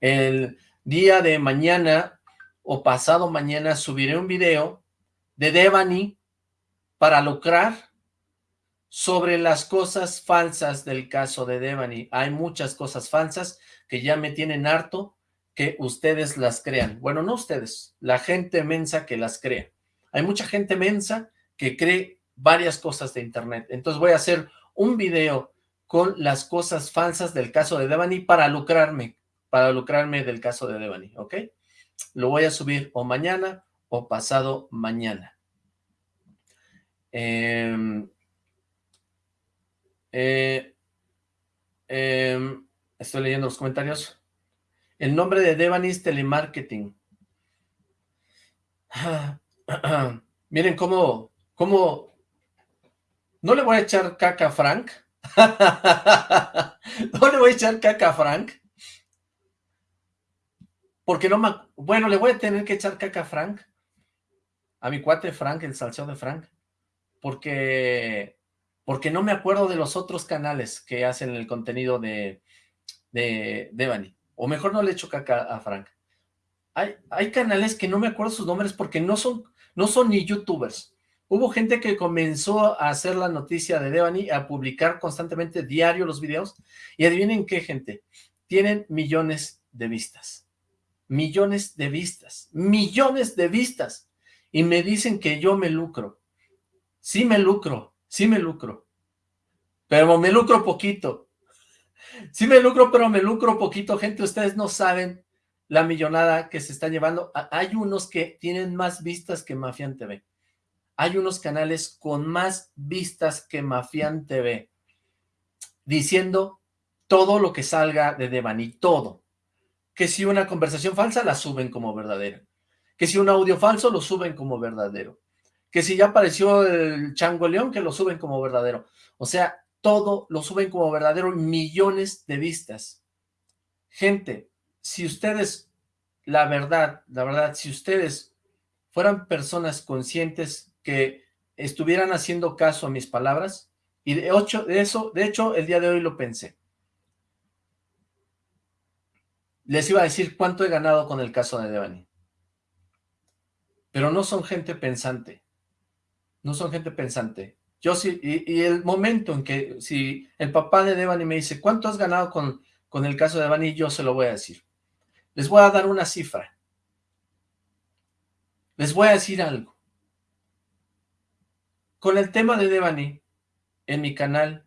El día de mañana o pasado mañana subiré un video de Devani para lucrar sobre las cosas falsas del caso de Devani. Hay muchas cosas falsas que ya me tienen harto que ustedes las crean. Bueno, no ustedes, la gente mensa que las crea. Hay mucha gente mensa que cree varias cosas de internet. Entonces voy a hacer un video con las cosas falsas del caso de Devani para lucrarme, para lucrarme del caso de Devani, ¿ok? Lo voy a subir o mañana o pasado mañana. Em, eh, em, estoy leyendo los comentarios. El nombre de Devani es telemarketing. Ah, [clears throat] Miren cómo, cómo, no le voy a echar caca a Frank, [laughs] no le voy a echar caca a Frank, porque no me, bueno, le voy a tener que echar caca a Frank, a mi cuate Frank, el salseo de Frank, porque, porque no me acuerdo de los otros canales que hacen el contenido de, de Devani, o mejor no le echo caca a Frank. Hay, hay canales que no me acuerdo sus nombres porque no son, no son ni youtubers. Hubo gente que comenzó a hacer la noticia de Devani, a publicar constantemente diario los videos, y adivinen qué, gente, tienen millones de vistas. Millones de vistas. Millones de vistas. Y me dicen que yo me lucro. Sí me lucro, sí me lucro. Pero me lucro poquito. Sí me lucro, pero me lucro poquito. Gente, ustedes no saben la millonada que se está llevando. Hay unos que tienen más vistas que Mafian TV. Hay unos canales con más vistas que Mafian TV. Diciendo todo lo que salga de Devani, todo. Que si una conversación falsa la suben como verdadera. Que si un audio falso lo suben como verdadero. Que si ya apareció el Chango León, que lo suben como verdadero. O sea, todo lo suben como verdadero millones de vistas. Gente, si ustedes, la verdad, la verdad, si ustedes fueran personas conscientes que estuvieran haciendo caso a mis palabras, y de, ocho, de eso, de hecho, el día de hoy lo pensé. Les iba a decir cuánto he ganado con el caso de Devani. Pero no son gente pensante. No son gente pensante. Yo sí, y, el momento en que, si el papá de Devani me dice, ¿cuánto has ganado con, con el caso de Devani? Yo se lo voy a decir. Les voy a dar una cifra. Les voy a decir algo. Con el tema de Devani, en mi canal,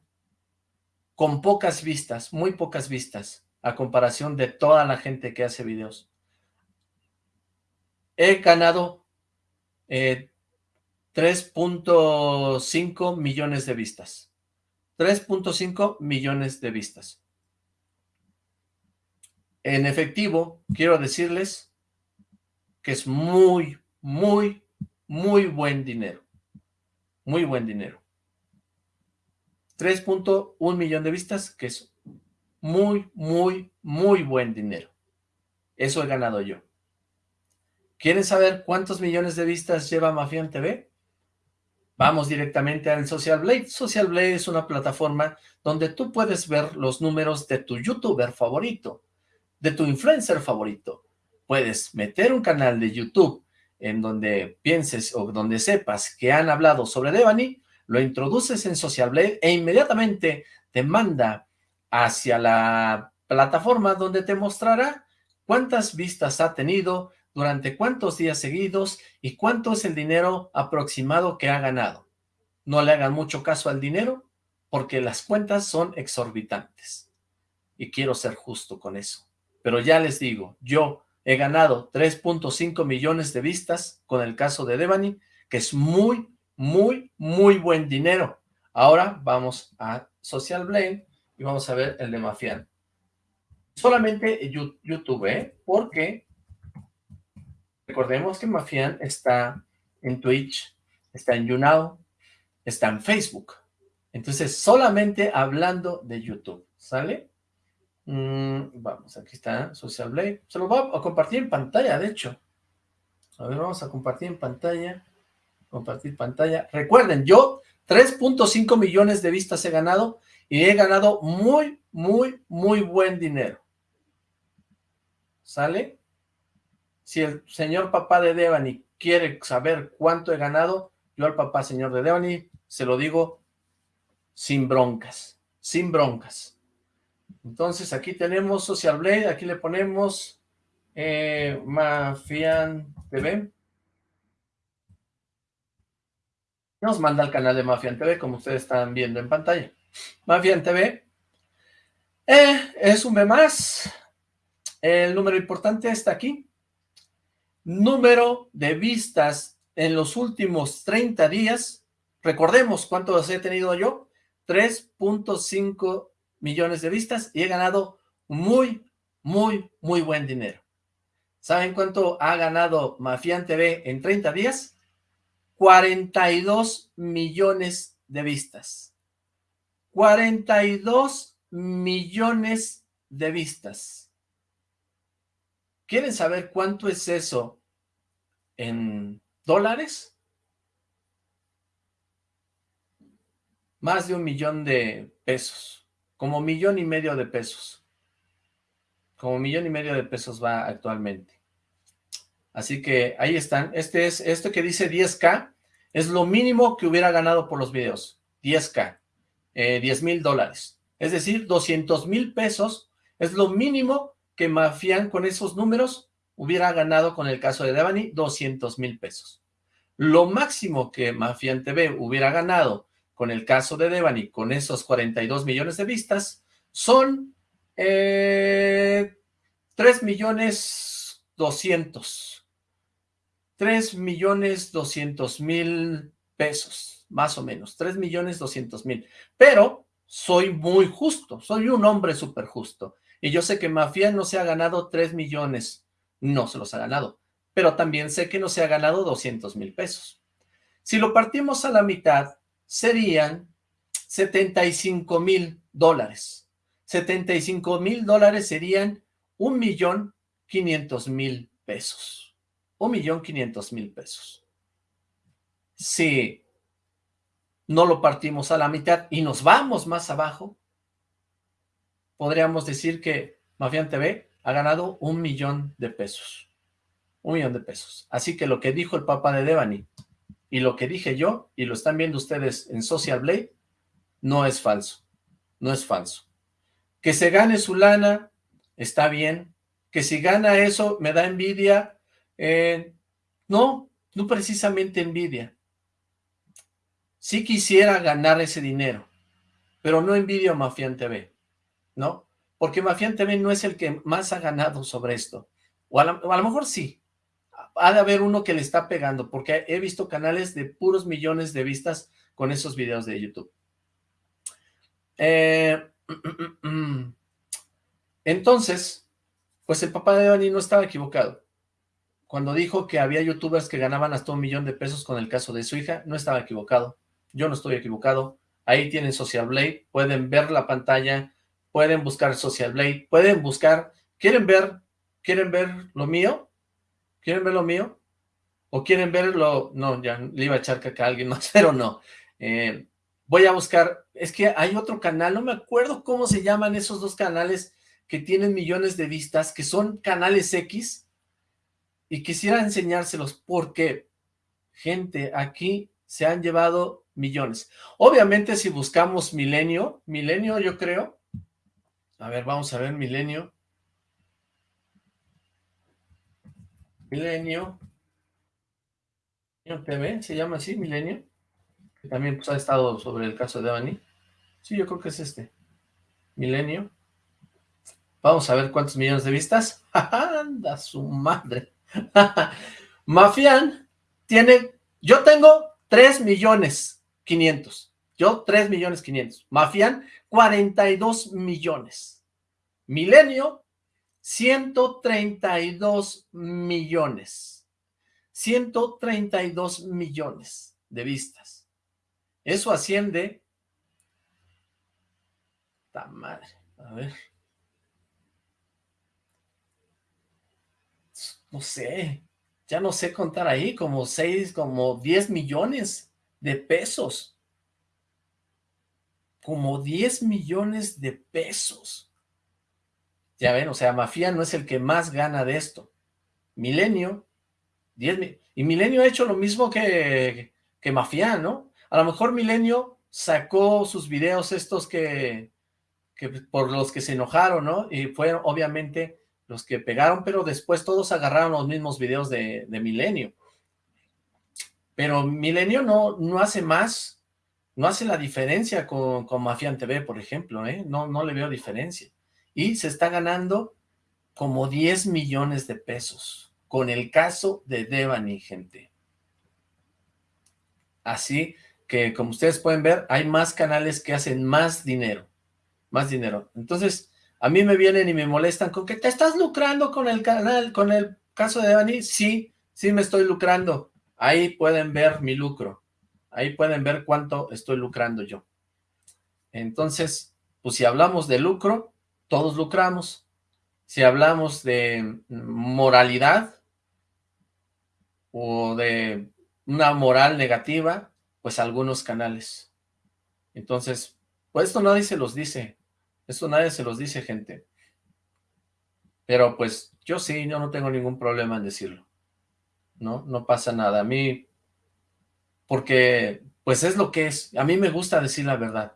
con pocas vistas, muy pocas vistas, a comparación de toda la gente que hace videos, he ganado eh, 3.5 millones de vistas. 3.5 millones de vistas. En efectivo, quiero decirles que es muy, muy, muy buen dinero. Muy buen dinero. 3.1 millón de vistas, que es muy, muy, muy buen dinero. Eso he ganado yo. ¿Quieren saber cuántos millones de vistas lleva Mafian TV? Vamos directamente al Social Blade. Social Blade es una plataforma donde tú puedes ver los números de tu youtuber favorito, de tu influencer favorito. Puedes meter un canal de YouTube en donde pienses o donde sepas que han hablado sobre Devani, lo introduces en Social Blade e inmediatamente te manda hacia la plataforma donde te mostrará cuántas vistas ha tenido, durante cuántos días seguidos y cuánto es el dinero aproximado que ha ganado. No le hagan mucho caso al dinero porque las cuentas son exorbitantes. Y quiero ser justo con eso. Pero ya les digo, yo he ganado 3.5 millones de vistas con el caso de Devani, que es muy, muy, muy buen dinero. Ahora vamos a Social Blade y vamos a ver el de Mafian. Solamente YouTube, ¿eh? Porque Recordemos que Mafian está en Twitch, está en YouNow, está en Facebook. Entonces, solamente hablando de YouTube, ¿sale? Mm, vamos, aquí está Social Blade. Se lo voy a compartir en pantalla, de hecho. A ver, vamos a compartir en pantalla. Compartir pantalla. Recuerden, yo 3.5 millones de vistas he ganado y he ganado muy, muy, muy buen dinero. ¿Sale? Si el señor papá de Devani quiere saber cuánto he ganado, yo al papá señor de Devani se lo digo sin broncas, sin broncas. Entonces aquí tenemos Social Blade, aquí le ponemos eh, Mafian TV. Nos manda al canal de Mafian TV, como ustedes están viendo en pantalla. Mafian TV eh, es un B más. El número importante está aquí número de vistas en los últimos 30 días, recordemos cuántos he tenido yo, 3.5 millones de vistas y he ganado muy, muy, muy buen dinero. ¿Saben cuánto ha ganado Mafian TV en 30 días? 42 millones de vistas. 42 millones de vistas. ¿Quieren saber cuánto es eso en dólares? Más de un millón de pesos, como millón y medio de pesos. Como millón y medio de pesos va actualmente. Así que ahí están. Este es, esto que dice 10K, es lo mínimo que hubiera ganado por los videos. 10K, 10 mil dólares. Es decir, 200 mil pesos es lo mínimo que Mafián con esos números hubiera ganado con el caso de Devani 200 mil pesos. Lo máximo que Mafián TV hubiera ganado con el caso de Devani, con esos 42 millones de vistas, son eh, 3 millones 200. 3 millones 200 mil pesos, más o menos. 3 millones 200 mil. Pero soy muy justo, soy un hombre súper justo. Y yo sé que Mafia no se ha ganado 3 millones, no se los ha ganado. Pero también sé que no se ha ganado 200 mil pesos. Si lo partimos a la mitad, serían 75 mil dólares. 75 mil dólares serían un millón 500 mil pesos. Un millón 500 mil pesos. Si no lo partimos a la mitad y nos vamos más abajo, podríamos decir que Mafian TV ha ganado un millón de pesos. Un millón de pesos. Así que lo que dijo el papá de Devani y lo que dije yo, y lo están viendo ustedes en Social Blade, no es falso. No es falso. Que se gane su lana, está bien. Que si gana eso, me da envidia. Eh, no, no precisamente envidia. Sí quisiera ganar ese dinero, pero no envidio a Mafian TV, ¿no? Porque Mafian TV no es el que más ha ganado sobre esto. O a lo mejor sí, ha de haber uno que le está pegando, porque he visto canales de puros millones de vistas con esos videos de YouTube. Eh, [clears throat] entonces, pues el papá de Dani no estaba equivocado. Cuando dijo que había youtubers que ganaban hasta un millón de pesos con el caso de su hija, no estaba equivocado. Yo no estoy equivocado. Ahí tienen Social Blade, pueden ver la pantalla, pueden buscar Social Blade, pueden buscar, ¿quieren ver, quieren ver lo mío? ¿Quieren ver lo mío? ¿O quieren verlo? No, ya le iba a echar caca a alguien más, [laughs] pero no. Eh, voy a buscar, es que hay otro canal, no me acuerdo cómo se llaman esos dos canales que tienen millones de vistas, que son canales X, y quisiera enseñárselos porque, gente, aquí se han llevado millones. Obviamente si buscamos Milenio, Milenio yo creo, a ver, vamos a ver Milenio, Milenio. TV, se llama así, Milenio. Que también pues, ha estado sobre el caso de Devani. Sí, yo creo que es este. Milenio. Vamos a ver cuántos millones de vistas. [laughs] ¡Anda su madre! [laughs] Mafian tiene... Yo tengo 3 millones 500. Yo 3 millones 500. Mafian 42 millones. Milenio 132 millones. 132 millones de vistas. Eso asciende... ¡Ta madre! A ver. No sé. Ya no sé contar ahí. Como 6, como 10 millones de pesos. Como 10 millones de pesos. Ya ven, o sea, Mafia no es el que más gana de esto. Milenio, 10 y Milenio ha hecho lo mismo que, que Mafia, ¿no? A lo mejor Milenio sacó sus videos estos que, que por los que se enojaron, ¿no? Y fueron obviamente los que pegaron, pero después todos agarraron los mismos videos de, de Milenio. Pero Milenio no, no hace más, no hace la diferencia con, con TV, por ejemplo, ¿eh? No, no le veo diferencia y se está ganando como 10 millones de pesos con el caso de Devani, gente. Así que, como ustedes pueden ver, hay más canales que hacen más dinero, más dinero. Entonces, a mí me vienen y me molestan con que te estás lucrando con el canal, con el caso de Devani. Sí, sí me estoy lucrando. Ahí pueden ver mi lucro. Ahí pueden ver cuánto estoy lucrando yo. Entonces, pues si hablamos de lucro, todos lucramos. Si hablamos de moralidad o de una moral negativa, pues algunos canales. Entonces, pues esto nadie se los dice. Esto nadie se los dice, gente. Pero pues yo sí, yo no tengo ningún problema en decirlo. ¿No? No pasa nada. A mí, porque pues es lo que es. A mí me gusta decir la verdad.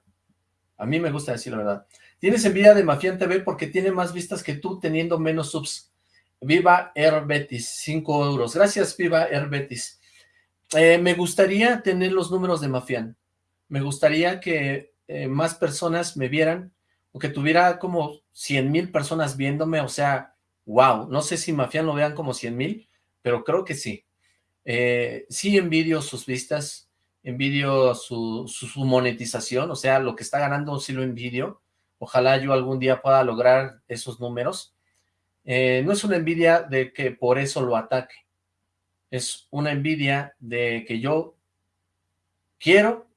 A mí me gusta decir la verdad. Tienes envidia de Mafián TV porque tiene más vistas que tú teniendo menos subs. Viva Herbetis, 5 euros. Gracias, Viva Herbetis. Eh, me gustaría tener los números de Mafián. Me gustaría que eh, más personas me vieran o que tuviera como 100 mil personas viéndome. O sea, wow. No sé si Mafián lo vean como 100 mil, pero creo que sí. Eh, sí envidio sus vistas, envidio su, su, monetización, o sea, lo que está ganando sí lo envidio. Ojalá yo algún día pueda lograr esos números. Eh, no es una envidia de que por eso lo ataque. Es una envidia de que yo quiero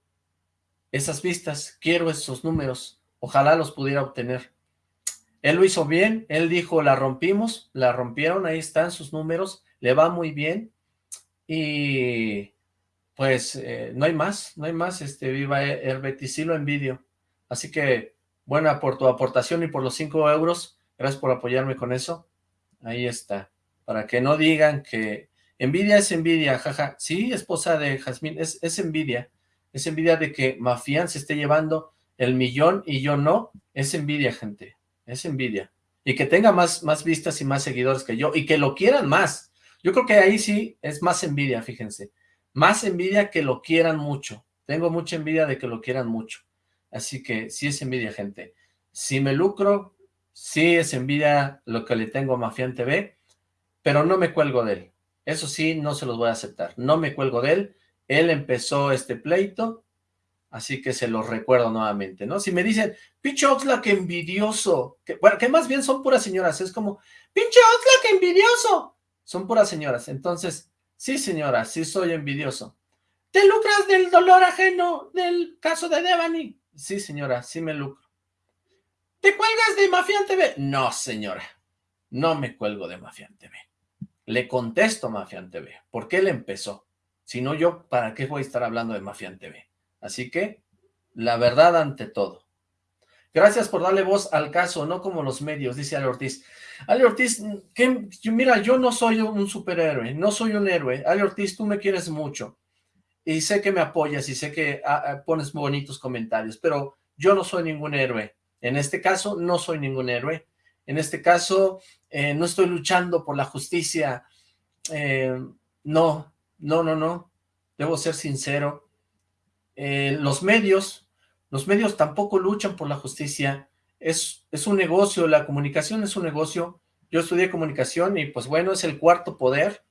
esas vistas, quiero esos números. Ojalá los pudiera obtener. Él lo hizo bien, él dijo, la rompimos, la rompieron, ahí están sus números, le va muy bien. Y pues eh, no hay más, no hay más, este, viva Herbetis, sí lo envidio. Así que, buena por tu aportación y por los 5 euros, gracias por apoyarme con eso. Ahí está, para que no digan que envidia es envidia, jaja. Sí, esposa de Jazmín, es, es envidia, es envidia de que Mafián se esté llevando el millón y yo no, es envidia, gente, es envidia. Y que tenga más, más vistas y más seguidores que yo, y que lo quieran más. Yo creo que ahí sí es más envidia, fíjense. Más envidia que lo quieran mucho. Tengo mucha envidia de que lo quieran mucho. Así que sí es envidia, gente. Si me lucro, sí es envidia lo que le tengo a Mafián TV, pero no me cuelgo de él. Eso sí, no se los voy a aceptar. No me cuelgo de él. Él empezó este pleito, así que se los recuerdo nuevamente, ¿no? Si me dicen, pinche Oxlack envidioso, que, bueno, que más bien son puras señoras, es como, pinche Oxlack envidioso, son puras señoras. Entonces, Sí, señora, sí soy envidioso. ¿Te lucras del dolor ajeno del caso de Devani? Sí, señora, sí me lucro. ¿Te cuelgas de Mafián TV? No, señora, no me cuelgo de Mafián TV. Le contesto Mafián TV, porque él empezó. Si no yo, ¿para qué voy a estar hablando de Mafián TV? Así que, la verdad ante todo. Gracias por darle voz al caso, no como los medios, dice Ale Ortiz. Ale Ortiz, mira, yo no soy un superhéroe, no soy un héroe. Ale Ortiz, tú me quieres mucho. Y sé que me apoyas y sé que ah, ah, pones bonitos comentarios, pero yo no soy ningún héroe. En este caso, no soy ningún héroe. En este caso, eh, no estoy luchando por la justicia. Eh, no, no, no, no. Debo ser sincero. Eh, los medios los medios tampoco luchan por la justicia. Es, es un negocio, la comunicación es un negocio. Yo estudié comunicación y pues bueno, es el cuarto poder.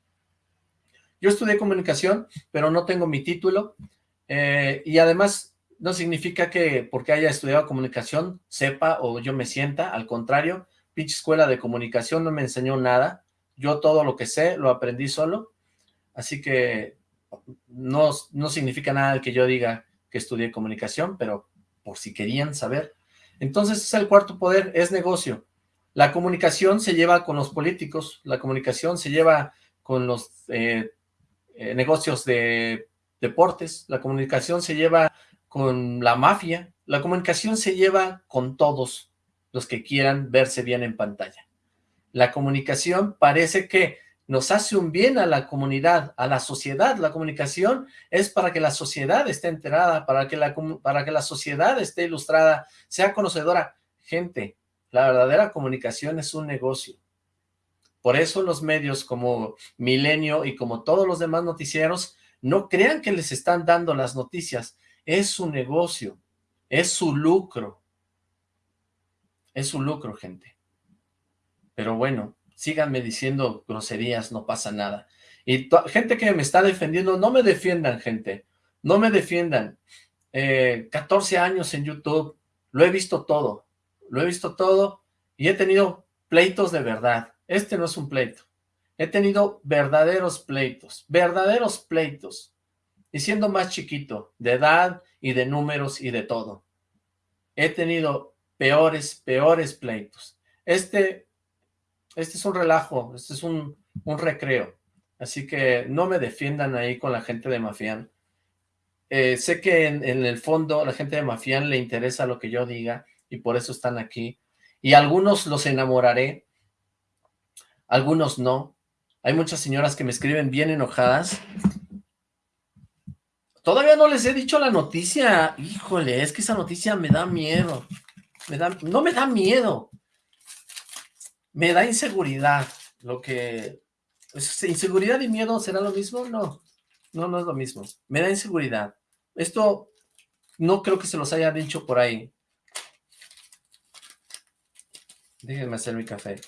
Yo estudié comunicación, pero no tengo mi título. Eh, y además no significa que porque haya estudiado comunicación sepa o yo me sienta, al contrario, pinche escuela de comunicación no me enseñó nada. Yo todo lo que sé lo aprendí solo. Así que no, no significa nada que yo diga que estudié comunicación, pero por si querían saber. Entonces es el cuarto poder, es negocio. La comunicación se lleva con los políticos, la comunicación se lleva con los eh, eh, negocios de deportes, la comunicación se lleva con la mafia, la comunicación se lleva con todos los que quieran verse bien en pantalla. La comunicación parece que nos hace un bien a la comunidad, a la sociedad. La comunicación es para que la sociedad esté enterada, para que la, para que la sociedad esté ilustrada, sea conocedora. Gente, la verdadera comunicación es un negocio. Por eso los medios como Milenio y como todos los demás noticieros no crean que les están dando las noticias. Es su negocio, es su lucro. Es su lucro, gente. Pero bueno, síganme diciendo groserías, no pasa nada. Y gente que me está defendiendo, no me defiendan, gente, no me defiendan. 14 eh, años en YouTube, lo he visto todo, lo he visto todo y he tenido pleitos de verdad. Este no es un pleito. He tenido verdaderos pleitos, verdaderos pleitos. Y siendo más chiquito, de edad y de números y de todo. He tenido peores, peores pleitos. Este este es un relajo, este es un, recreo. Así que no me defiendan ahí con la gente de Mafián. Eh, sé que en, el fondo la gente de Mafián le interesa lo que yo diga y por eso están aquí. Y algunos los enamoraré, algunos no. Hay muchas señoras que me escriben bien enojadas. Todavía no les he dicho la noticia. Híjole, es que esa noticia me da miedo. Me da, no me da miedo. Me da inseguridad. Lo que... ¿Inseguridad y miedo será lo mismo? No. No, no es lo mismo. Me da inseguridad. Esto no creo que se los haya dicho por ahí. Déjenme hacer mi café.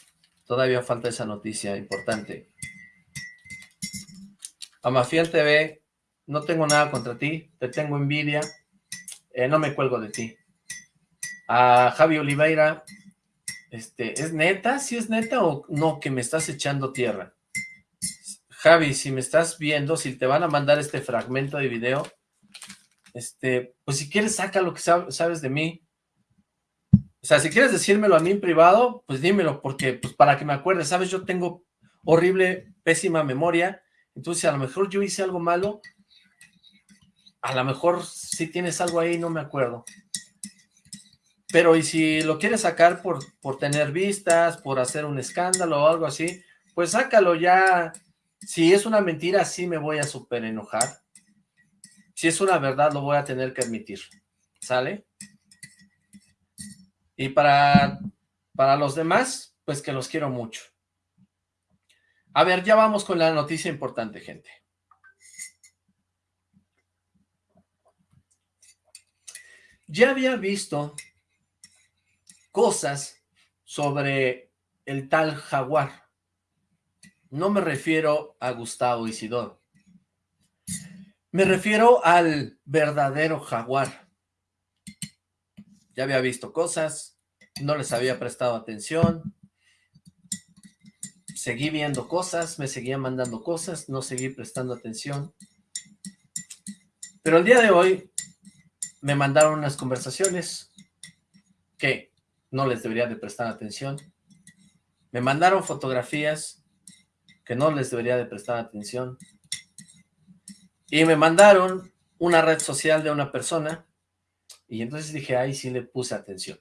Todavía falta esa noticia importante. Amafiel TV, no tengo nada contra ti, te tengo envidia, eh, no me cuelgo de ti. A Javi Oliveira, este, ¿es neta? ¿Sí es neta o no que me estás echando tierra? Javi, si me estás viendo, si te van a mandar este fragmento de video, este, pues si quieres saca lo que sabes de mí. O sea, si quieres decírmelo a mí en privado, pues dímelo, porque pues para que me acuerde, ¿sabes? Yo tengo horrible, pésima memoria, entonces, a lo mejor yo hice algo malo, a lo mejor si tienes algo ahí, no me acuerdo. Pero y si lo quieres sacar por, por tener vistas, por hacer un escándalo o algo así, pues sácalo ya. Si es una mentira, sí me voy a súper enojar. Si es una verdad, lo voy a tener que admitir. ¿Sale? Y para, para los demás, pues que los quiero mucho. A ver, ya vamos con la noticia importante, gente. Ya había visto cosas sobre el tal jaguar. No me refiero a Gustavo Isidoro. Me refiero al verdadero jaguar. Ya había visto cosas, no les había prestado atención, seguí viendo cosas, me seguía mandando cosas, no seguí prestando atención. Pero el día de hoy me mandaron unas conversaciones que no les debería de prestar atención. Me mandaron fotografías que no les debería de prestar atención. Y me mandaron una red social de una persona y entonces dije, ahí sí le puse atención.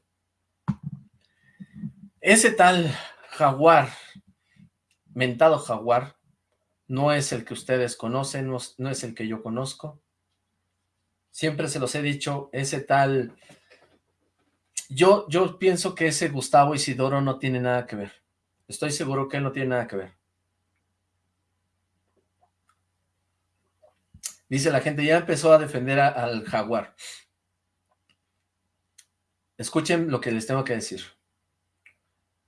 Ese tal jaguar mentado jaguar no es el que ustedes conocen, no, es el que yo conozco. Siempre se los he dicho, ese tal... Yo, yo pienso que ese Gustavo Isidoro no tiene nada que ver. Estoy seguro que él no tiene nada que ver. Dice la gente, ya empezó a defender al jaguar. Escuchen lo que les tengo que decir.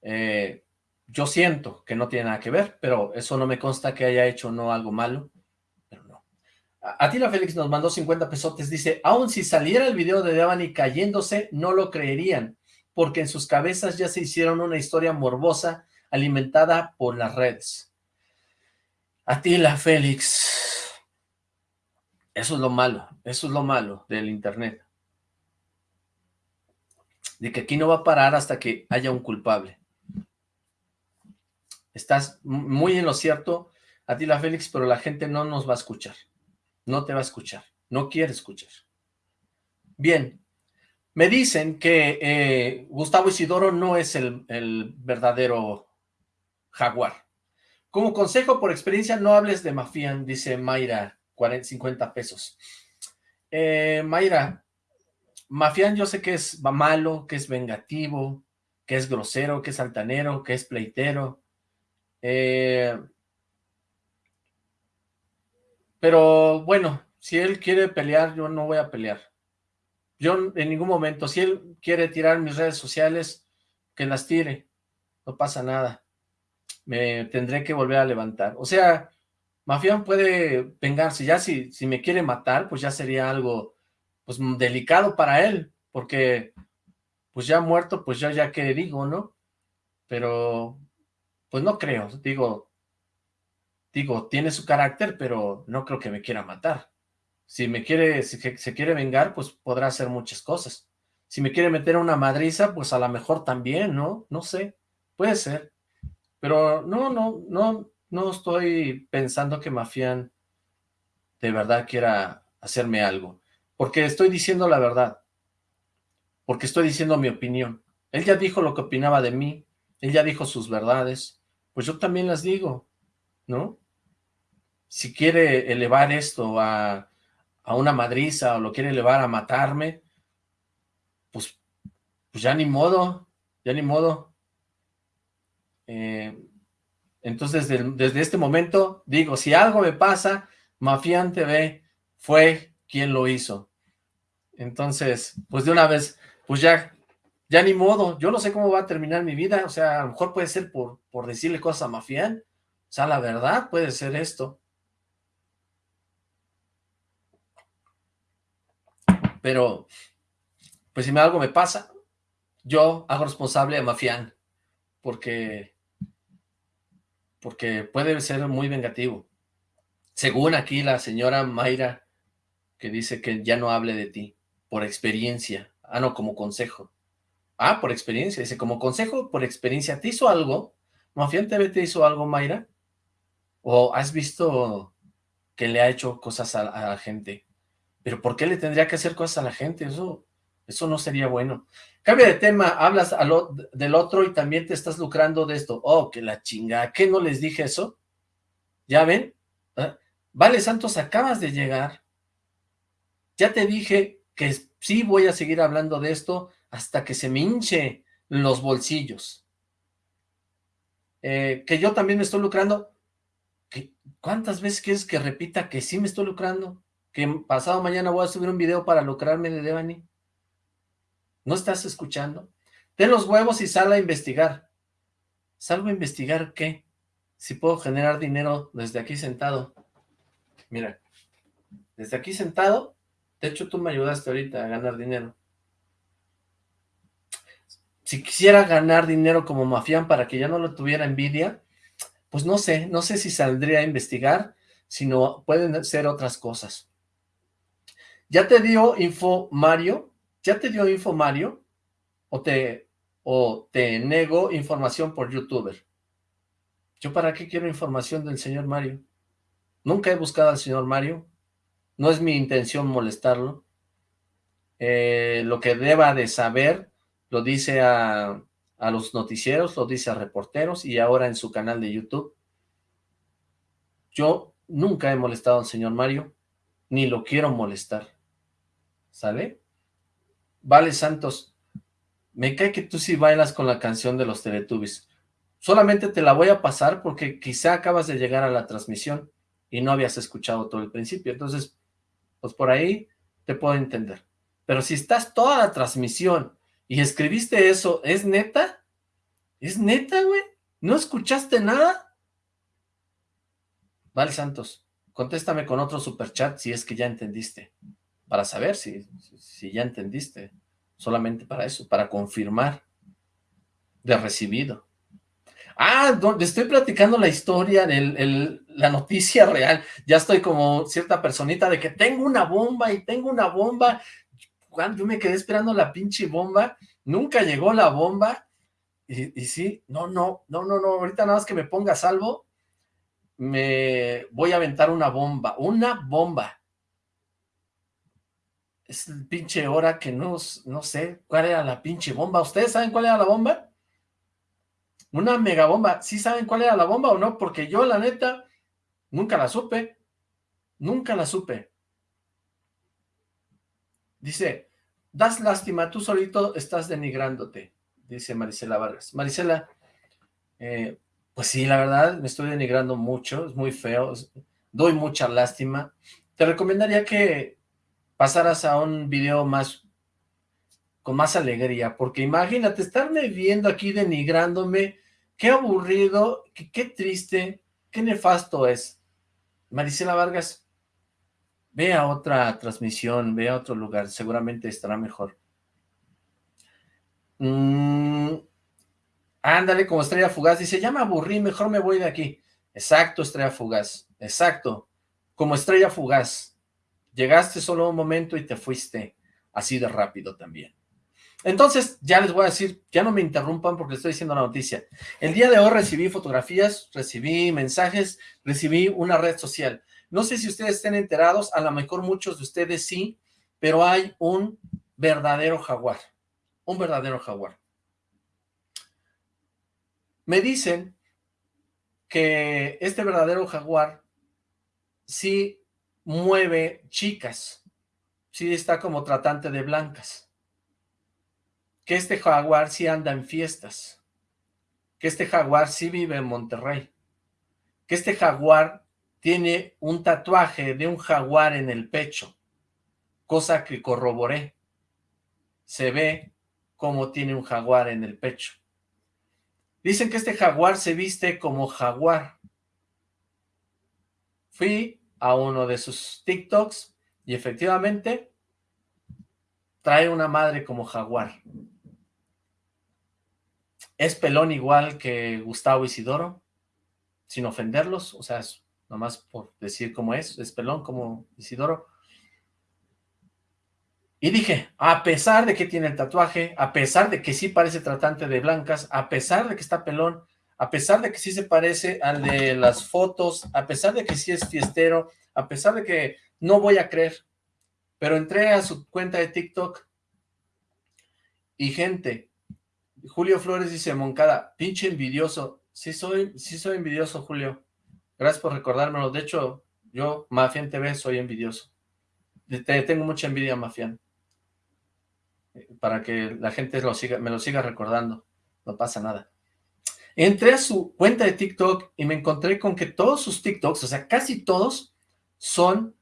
Eh, yo siento que no tiene nada que ver, pero eso no me consta que haya hecho no algo malo, pero no. Atila Félix nos mandó 50 pesotes, dice, aun si saliera el video de Devani cayéndose, no lo creerían, porque en sus cabezas ya se hicieron una historia morbosa alimentada por las redes. Atila Félix, eso es lo malo, eso es lo malo del internet. De que aquí no va a parar hasta que haya un culpable. Estás muy en lo cierto, Atila Félix, pero la gente no nos va a escuchar. No te va a escuchar. No quiere escuchar. Bien. Me dicen que eh, Gustavo Isidoro no es el, verdadero jaguar. Como consejo por experiencia, no hables de Mafian, dice Mayra, 40, 50 pesos. Eh, Mayra, Mafian yo sé que es malo, que es vengativo, que es grosero, que es altanero, que es pleitero, eh, pero bueno, si él quiere pelear, yo no voy a pelear. Yo en ningún momento, si él quiere tirar mis redes sociales, que las tire, no pasa nada. Me tendré que volver a levantar. O sea, Mafián puede vengarse, ya si, si me quiere matar, pues ya sería algo pues delicado para él, porque pues ya muerto, pues yo ya que digo, ¿no? Pero pues no creo, digo, digo, tiene su carácter, pero no creo que me quiera matar. Si me quiere, si se quiere vengar, pues podrá hacer muchas cosas. Si me quiere meter una madriza, pues a lo mejor también, ¿no? No sé, puede ser. Pero no, no, no, no estoy pensando que Mafián de verdad quiera hacerme algo. Porque estoy diciendo la verdad. Porque estoy diciendo mi opinión. Él ya dijo lo que opinaba de mí. Él ya dijo sus verdades pues yo también las digo, ¿no? Si quiere elevar esto a, a una madriza o lo quiere llevar a matarme, pues, pues ya ni modo, ya ni modo. Eh, entonces, desde, este momento, digo, si algo me pasa, Mafián TV fue quien lo hizo. Entonces, pues de una vez, pues ya, ya ni modo, yo no sé cómo va a terminar mi vida, o sea, a lo mejor puede ser por, por decirle cosas a Mafián, o sea, la verdad puede ser esto. Pero, pues si algo me pasa, yo hago responsable a Mafián, porque, porque puede ser muy vengativo. Según aquí la señora Mayra, que dice que ya no hable de ti, por experiencia. Ah, no, como consejo. Ah, por experiencia. Dice, como consejo, por experiencia. ¿Te hizo algo? ¿Mafián TV te hizo algo, Mayra? ¿O has visto que le ha hecho cosas a, la gente? ¿Pero por qué le tendría que hacer cosas a la gente? Eso, eso no sería bueno. Cambia de tema, hablas del otro y también te estás lucrando de esto. Oh, que la chinga, ¿qué no les dije eso? ¿Ya ven? ¿Ah? Vale, Santos, acabas de llegar. Ya te dije que sí voy a seguir hablando de esto hasta que se me hinche los bolsillos. Eh, que yo también me estoy lucrando. ¿Cuántas veces quieres que repita que sí me estoy lucrando? Que pasado mañana voy a subir un video para lucrarme de Devani. ¿No estás escuchando? Ten los huevos y sal a investigar. ¿Salgo a investigar qué? Si puedo generar dinero desde aquí sentado. Mira, desde aquí sentado, de hecho tú me ayudaste ahorita a ganar dinero. Si quisiera ganar dinero como mafián para que ya no lo tuviera envidia, pues no sé, no sé si saldría a investigar, sino pueden ser otras cosas. ¿Ya te dio info Mario? ¿Ya te dio info Mario? ¿O te, o te nego información por youtuber? ¿Yo para qué quiero información del señor Mario? Nunca he buscado al señor Mario. No es mi intención molestarlo. Eh, lo que deba de saber lo dice a, a los noticieros, lo dice a reporteros y ahora en su canal de YouTube. Yo nunca he molestado al señor Mario, ni lo quiero molestar. ¿Sale? Vale, Santos, me cae que tú sí bailas con la canción de los Teletubbies. Solamente te la voy a pasar porque quizá acabas de llegar a la transmisión y no habías escuchado todo el principio. Entonces, pues por ahí te puedo entender. Pero si estás toda la transmisión y escribiste eso, ¿es neta? ¿Es neta, güey? ¿No escuchaste nada? Vale, Santos, contéstame con otro superchat si es que ya entendiste. Para saber si, si ya entendiste. Solamente para eso, para confirmar de recibido. Ah, donde estoy platicando la historia, el, la noticia real. Ya estoy como cierta personita de que tengo una bomba y tengo una bomba yo me quedé esperando la pinche bomba, nunca llegó la bomba, y, sí, no, no, no, no, no, ahorita nada más que me ponga salvo, me voy a aventar una bomba, una bomba. Es el pinche hora que no, no sé cuál era la pinche bomba. ¿Ustedes saben cuál era la bomba? Una megabomba. ¿Sí saben cuál era la bomba o no? Porque yo, la neta, nunca la supe. Nunca la supe. Dice, das lástima, tú solito estás denigrándote, dice Marisela Vargas. Marisela, eh, pues sí, la verdad, me estoy denigrando mucho, es muy feo, doy mucha lástima. Te recomendaría que pasaras a un video más, con más alegría, porque imagínate, estarme viendo aquí denigrándome, qué aburrido, qué, qué triste, qué nefasto es. Marisela Vargas, Ve a otra transmisión, ve a otro lugar, seguramente estará mejor. Mm, ándale, como estrella fugaz, dice, ya me aburrí, mejor me voy de aquí. Exacto, estrella fugaz, exacto, como estrella fugaz. Llegaste solo un momento y te fuiste así de rápido también. Entonces, ya les voy a decir, ya no me interrumpan porque estoy diciendo la noticia. El día de hoy recibí fotografías, recibí mensajes, recibí una red social. No sé si ustedes estén enterados, a lo mejor muchos de ustedes sí, pero hay un verdadero jaguar, un verdadero jaguar. Me dicen que este verdadero jaguar sí mueve chicas, sí está como tratante de blancas, que este jaguar sí anda en fiestas, que este jaguar sí vive en Monterrey, que este jaguar tiene un tatuaje de un jaguar en el pecho, cosa que corroboré. Se ve como tiene un jaguar en el pecho. Dicen que este jaguar se viste como jaguar. Fui a uno de sus TikToks y efectivamente trae una madre como jaguar. Es pelón igual que Gustavo Isidoro, sin ofenderlos, o sea, es nomás por decir cómo es, es pelón como Isidoro. Y dije, a pesar de que tiene el tatuaje, a pesar de que sí parece tratante de blancas, a pesar de que está pelón, a pesar de que sí se parece al de las fotos, a pesar de que sí es fiestero, a pesar de que no voy a creer, pero entré a su cuenta de TikTok y gente, Julio Flores dice, Moncada, pinche envidioso, sí soy, sí soy envidioso, Julio, gracias por recordármelo, de hecho, yo, Mafian TV, soy envidioso, tengo mucha envidia, Mafian, para que la gente me lo siga recordando, no pasa nada. Entré a su cuenta de TikTok y me encontré con que todos sus TikToks, o sea, casi todos, son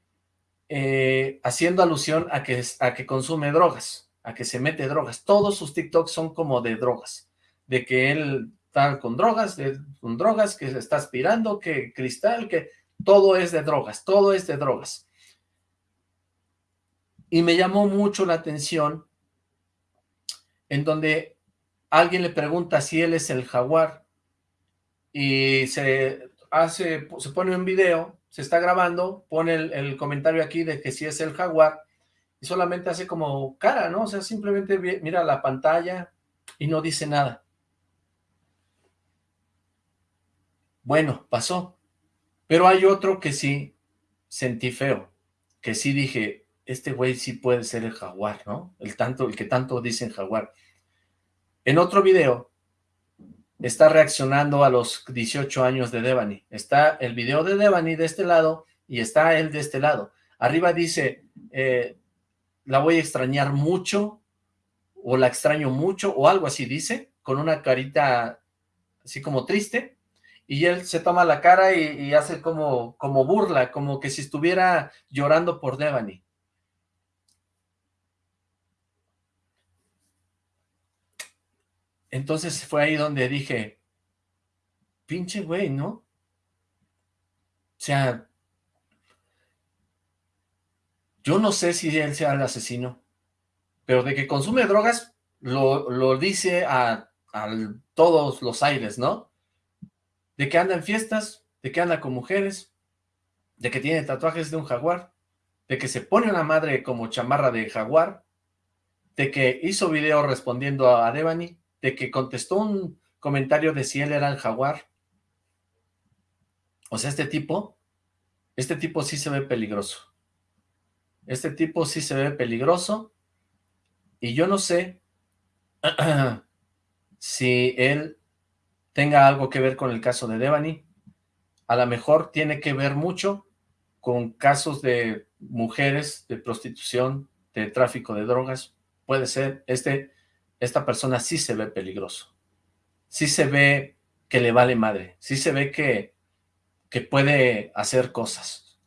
eh, haciendo alusión a que consume drogas, a que se mete drogas. Todos sus TikToks son como de drogas, de que él está con drogas, con drogas, que se está aspirando, que cristal, que todo es de drogas, todo es de drogas. Y me llamó mucho la atención en donde alguien le pregunta si él es el jaguar y se hace, se pone un video, se está grabando, pone el, comentario aquí de que si es el jaguar y solamente hace como cara, ¿no? O sea, simplemente mira la pantalla y no dice nada. Bueno, pasó. Pero hay otro que sí sentí feo, que sí dije, este güey sí puede ser el jaguar, ¿no? El, tanto, el que tanto dicen jaguar. En otro video, está reaccionando a los 18 años de Devani. Está el video de Devani de este lado y está él de este lado. Arriba dice, eh, la voy a extrañar mucho, o la extraño mucho, o algo así dice, con una carita así como triste, y él se toma la cara y, hace como, como burla, como que si estuviera llorando por Devani. Entonces fue ahí donde dije, pinche güey, ¿no? O sea, yo no sé si él sea el asesino, pero de que consume drogas, lo, dice a, a, todos los aires, ¿no? De que anda en fiestas, de que anda con mujeres, de que tiene tatuajes de un jaguar, de que se pone una madre como chamarra de jaguar, de que hizo video respondiendo a Devani, de que contestó un comentario de si él era el jaguar. O sea, este tipo, este tipo sí se ve peligroso. Este tipo sí se ve peligroso. Y yo no sé [clears throat] si él tenga algo que ver con el caso de Devani. A lo mejor tiene que ver mucho con casos de mujeres, de prostitución, de tráfico de drogas. Puede ser, este esta persona sí se ve peligroso. Sí se ve que le vale madre. Sí se ve que, que puede hacer cosas.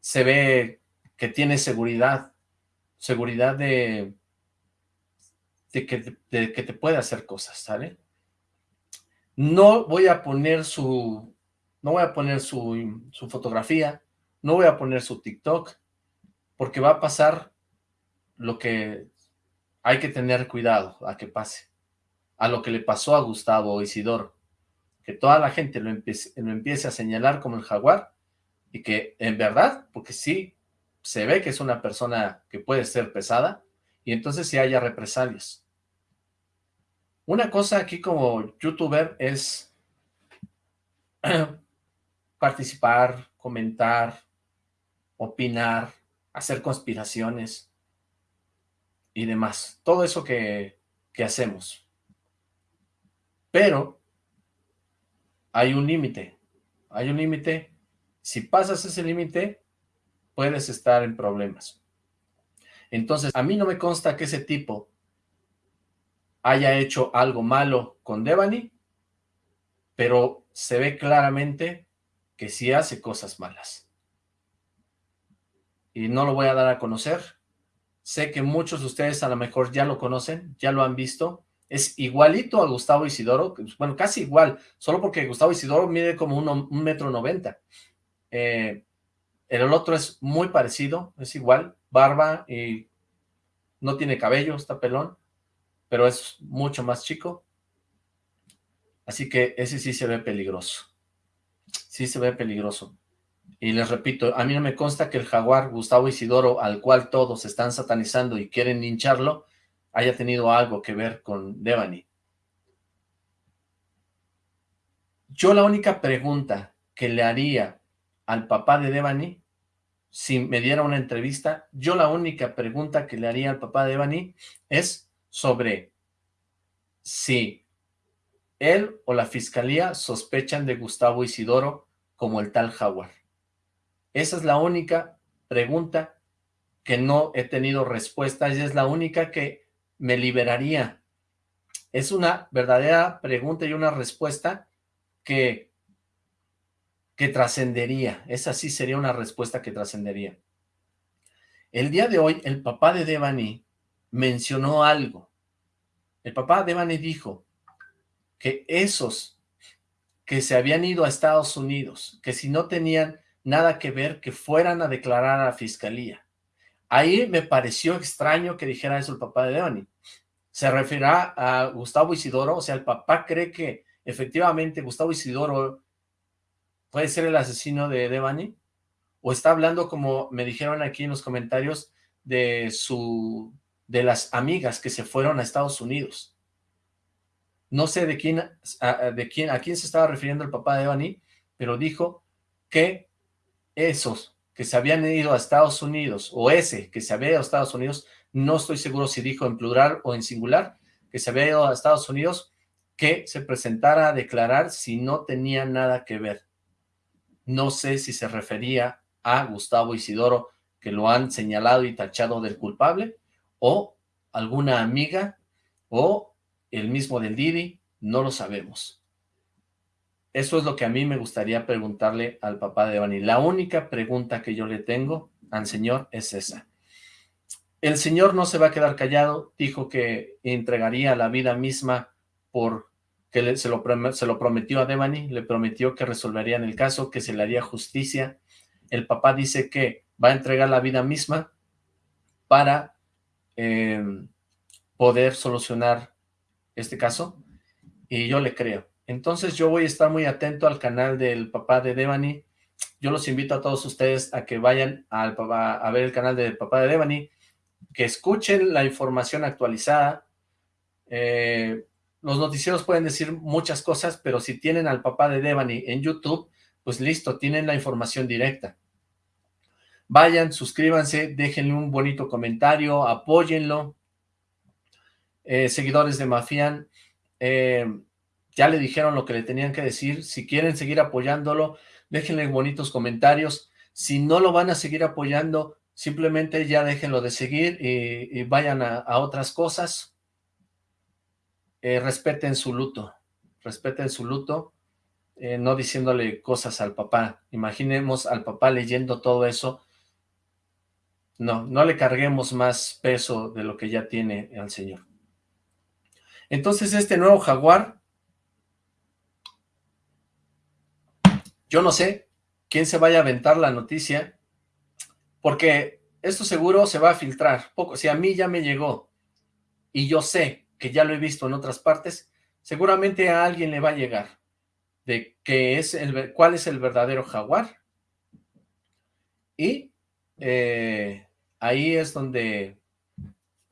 Se ve que tiene seguridad. Seguridad de, de, que, de que te puede hacer cosas, ¿sale? No voy a poner su... No voy a poner su, su fotografía. No voy a poner su TikTok. Porque va a pasar lo que hay que tener cuidado a que pase. A lo que le pasó a Gustavo Isidoro. Que toda la gente lo empiece, lo empiece a señalar como el jaguar y que en verdad, porque sí, se ve que es una persona que puede ser pesada y entonces sí haya represalias. Una cosa aquí como youtuber es [clears throat] participar, comentar, opinar, hacer conspiraciones, y demás. Todo eso que, que hacemos. Pero hay un límite. Hay un límite Si pasas ese límite, puedes estar en problemas. Entonces, a mí no me consta que ese tipo haya hecho algo malo con Devani, pero se ve claramente que sí hace cosas malas. Y no lo voy a dar a conocer. Sé que muchos de ustedes a lo mejor ya lo conocen, ya lo han visto. Es igualito a Gustavo Isidoro, bueno, casi igual, solo porque Gustavo Isidoro mide como un, metro noventa. Eh, el otro es muy parecido, es igual, barba y no tiene cabello, está pelón, pero es mucho más chico. Así que ese sí se ve peligroso. Sí se ve peligroso. Y les repito, a mí no me consta que el jaguar Gustavo Isidoro, al cual todos están satanizando y quieren hincharlo, haya tenido algo que ver con Devani. Yo la única pregunta que le haría al papá de Devani, si me diera una entrevista, yo la única pregunta que le haría al papá de Devani es sobre si él o la fiscalía sospechan de Gustavo Isidoro como el tal jaguar. Esa es la única pregunta que no he tenido respuesta y es la única que me liberaría. Es una verdadera pregunta y una respuesta que, que trascendería. Esa sí sería una respuesta que trascendería. El día de hoy, el papá de Devani mencionó algo. El papá de Devani dijo que esos que se habían ido a Estados Unidos, que si no tenían nada que ver, que fueran a declarar a la fiscalía. Ahí me pareció extraño que dijera eso el papá de Devani. Se referirá a Gustavo Isidoro, o sea, el papá cree que efectivamente Gustavo Isidoro puede ser el asesino de Devani, o está hablando, como me dijeron aquí en los comentarios, de su de las amigas que se fueron a Estados Unidos. No sé de quién, de quién, a quién se estaba refiriendo el papá de Devani, pero dijo que esos que se habían ido a Estados Unidos, o ese que se había ido a Estados Unidos, no estoy seguro si dijo en plural o en singular, que se había ido a Estados Unidos, que se presentara a declarar si no tenía nada que ver. No sé si se refería a Gustavo Isidoro, que lo han señalado y tachado del culpable, o alguna amiga, o el mismo del Didi, no lo sabemos. Eso es lo que a mí me gustaría preguntarle al papá de Devani. La única pregunta que yo le tengo al señor es esa. El señor no se va a quedar callado, dijo que entregaría la vida misma por que se, lo, se lo prometió a Devani, le prometió que resolverían el caso, que se le haría justicia. El papá dice que va a entregar la vida misma para em, poder solucionar este caso, y yo le creo. Entonces yo voy a estar muy atento al canal del papá de Devani. Yo los invito a todos ustedes a que vayan a ver el canal del papá de Devani, que escuchen la información actualizada. Eh, los noticieros pueden decir muchas cosas, pero si tienen al papá de Devani en YouTube, pues listo, tienen la información directa. Vayan, suscríbanse, déjenle un bonito comentario, apóyenlo. Eh, seguidores de Mafian, eh, ya le dijeron lo que le tenían que decir, si quieren seguir apoyándolo, déjenle bonitos comentarios, si no lo van a seguir apoyando, simplemente ya déjenlo de seguir y, vayan a, otras cosas, eh, respeten su luto, respeten su luto, eh, no diciéndole cosas al papá, imaginemos al papá leyendo todo eso, no, no le carguemos más peso de lo que ya tiene al señor. Entonces este nuevo jaguar Yo no sé quién se vaya a aventar la noticia, porque esto seguro se va a filtrar. Poco, si a mí ya me llegó y yo sé que ya lo he visto en otras partes, seguramente a alguien le va a llegar de que es el, cuál es el verdadero jaguar. Y eh, ahí es donde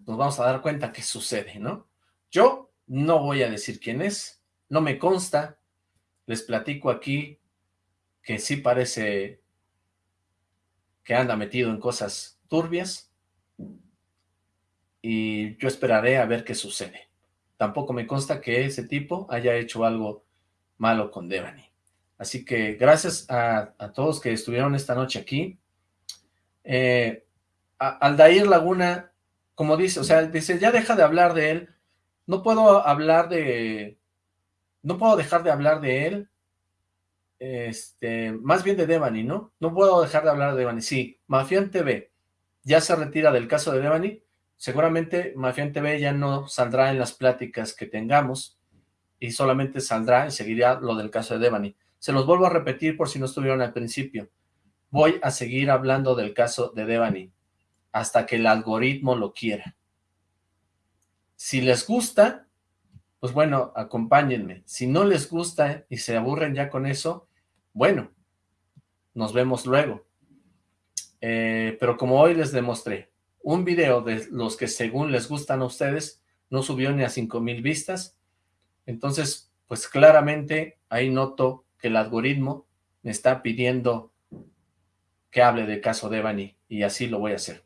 nos vamos a dar cuenta qué sucede, ¿no? Yo no voy a decir quién es, no me consta, les platico aquí que sí parece que anda metido en cosas turbias y yo esperaré a ver qué sucede. Tampoco me consta que ese tipo haya hecho algo malo con Devani. Así que gracias a, todos que estuvieron esta noche aquí. Eh, Aldair Laguna, como dice, o sea, dice, ya deja de hablar de él. No puedo hablar de... No puedo dejar de hablar de él. Este, más bien de Devani, ¿no? No puedo dejar de hablar de Devani. Sí, Mafián TV ya se retira del caso de Devani. Seguramente Mafián TV ya no saldrá en las pláticas que tengamos y solamente saldrá y seguirá lo del caso de Devani. Se los vuelvo a repetir por si no estuvieron al principio. Voy a seguir hablando del caso de Devani hasta que el algoritmo lo quiera. Si les gusta, pues bueno, acompáñenme. Si no les gusta y se aburren ya con eso, bueno, nos vemos luego. Eh, pero como hoy les demostré, un video de los que según les gustan a ustedes no subió ni a 5000 vistas, entonces pues claramente ahí noto que el algoritmo me está pidiendo que hable del caso de Evany y así lo voy a hacer.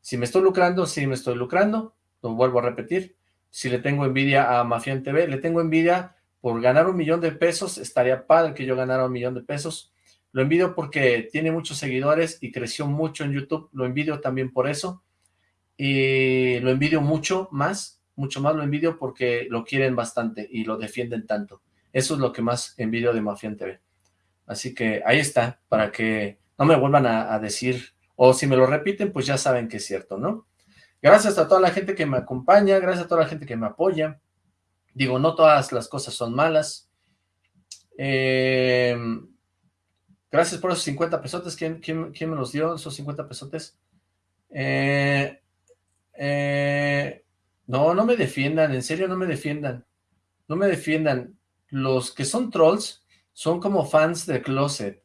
Si me estoy lucrando, sí me estoy lucrando, lo vuelvo a repetir. Si le tengo envidia a Mafián TV, le tengo envidia por ganar un millón de pesos, estaría padre que yo ganara un millón de pesos. Lo envidio porque tiene muchos seguidores y creció mucho en YouTube, lo envidio también por eso. Y lo envidio mucho más, mucho más lo envidio porque lo quieren bastante y lo defienden tanto. Eso es lo que más envidio de Mafián TV. Así que ahí está, para que no me vuelvan a, decir, o si me lo repiten, pues ya saben que es cierto, ¿no? Gracias a toda la gente que me acompaña, gracias a toda la gente que me apoya. Digo, no todas las cosas son malas. Em, gracias por esos 50 pesotes. ¿Quién, me los dio, esos 50 pesotes? Eh, eh, no, no me defiendan, en serio no me defiendan. No me defiendan los que son trolls son como fans de Closet.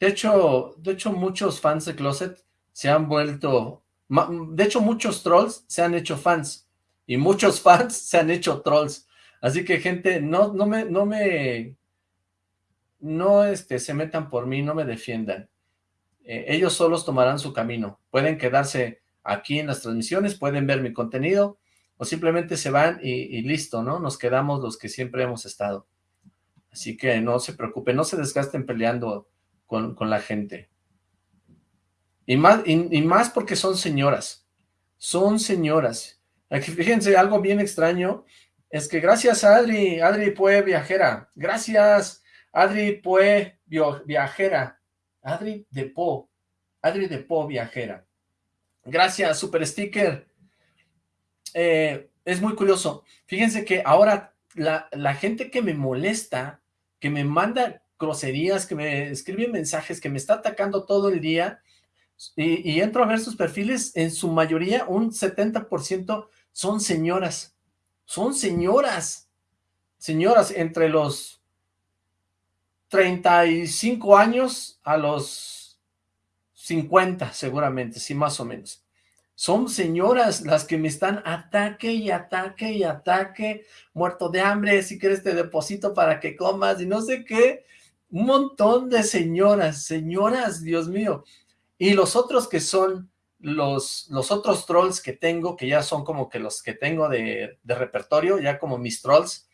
De hecho, de hecho muchos fans de Closet se han vuelto... De hecho, muchos trolls se han hecho fans. Y muchos fans se han hecho trolls. Así que, gente, no, no me... No me no este, se metan por mí, no me defiendan. Eh, ellos solos tomarán su camino. Pueden quedarse aquí en las transmisiones, pueden ver mi contenido, o simplemente se van y, listo, ¿no? Nos quedamos los que siempre hemos estado. Así que no se preocupen, no se desgasten peleando con, la gente. Y más, y, más porque son señoras, son señoras. Aquí, fíjense, algo bien extraño es que gracias a Adri, Adri Pue Viajera, gracias Adri Pue Viajera, Adri de Po, Adri de Po Viajera. Gracias, Super Sticker. Eh, es muy curioso. Fíjense que ahora la, gente que me molesta, que me manda groserías, que me escribe mensajes, que me está atacando todo el día, y, entro a ver sus perfiles, en su mayoría, un 70% son señoras. Son señoras. Señoras entre los 35 años a los 50, seguramente, sí, más o menos. Son señoras las que me están ataque y ataque y ataque, muerto de hambre, si quieres te deposito para que comas y no sé qué. Un montón de señoras, señoras, Dios mío. Y los otros que son los, los otros trolls que tengo, que ya son como que los que tengo de, de repertorio, ya como mis trolls,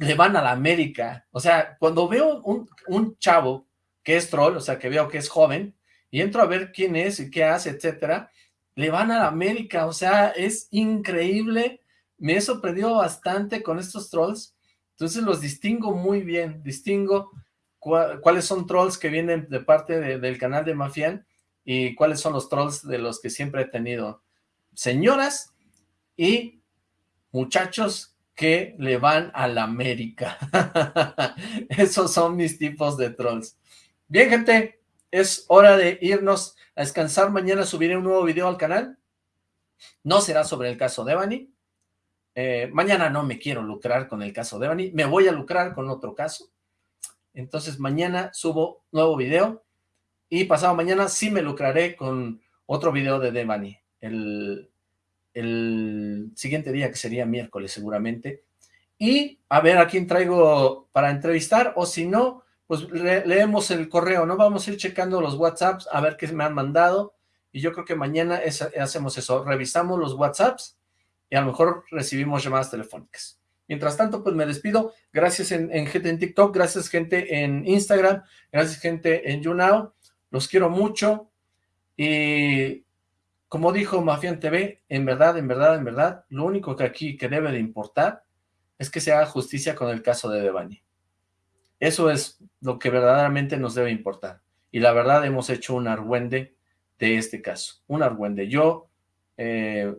le van a la América. O sea, cuando veo un, un chavo que es troll, o sea, que veo que es joven, y entro a ver quién es y qué hace, etcétera, le van a la América, o sea, es increíble, me he sorprendido bastante con estos trolls, entonces los distingo muy bien, distingo cuáles son trolls que vienen de parte del canal de Mafian y cuáles son los trolls de los que siempre he tenido. Señoras y muchachos que le van a la América. [laughs] Esos son mis tipos de trolls. Bien, gente, es hora de irnos a descansar. Mañana subiré un nuevo video al canal. No será sobre el caso de Evany. Eh, mañana no me quiero lucrar con el caso de Evany. Me voy a lucrar con otro caso. Entonces mañana subo nuevo video. Y pasado mañana sí me lucraré con otro video de Devani. El, el siguiente día, que sería miércoles seguramente. Y a ver a quién traigo para entrevistar. O si no, pues leemos el correo, ¿no? Vamos a ir checando los WhatsApps a ver qué me han mandado y yo creo que mañana hacemos eso, revisamos los WhatsApps y a lo mejor recibimos llamadas telefónicas. Mientras tanto, pues me despido. Gracias en, gente en TikTok, gracias gente en Instagram, gracias gente en YouNow. Los quiero mucho. Y como dijo Mafian TV, en verdad, en verdad, en verdad, lo único que aquí que debe de importar es que se haga justicia con el caso de Devani. Eso es lo que verdaderamente nos debe importar. Y la verdad hemos hecho un argüende de este caso. Un argüende. Yo, eh,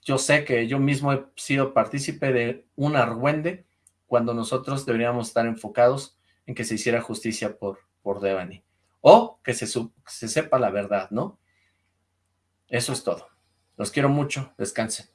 yo sé que yo mismo he sido partícipe de un argüende cuando nosotros deberíamos estar enfocados en que se hiciera justicia por, por Devani. O que se, se sepa la verdad, ¿no? Eso es todo. Los quiero mucho. Descansen.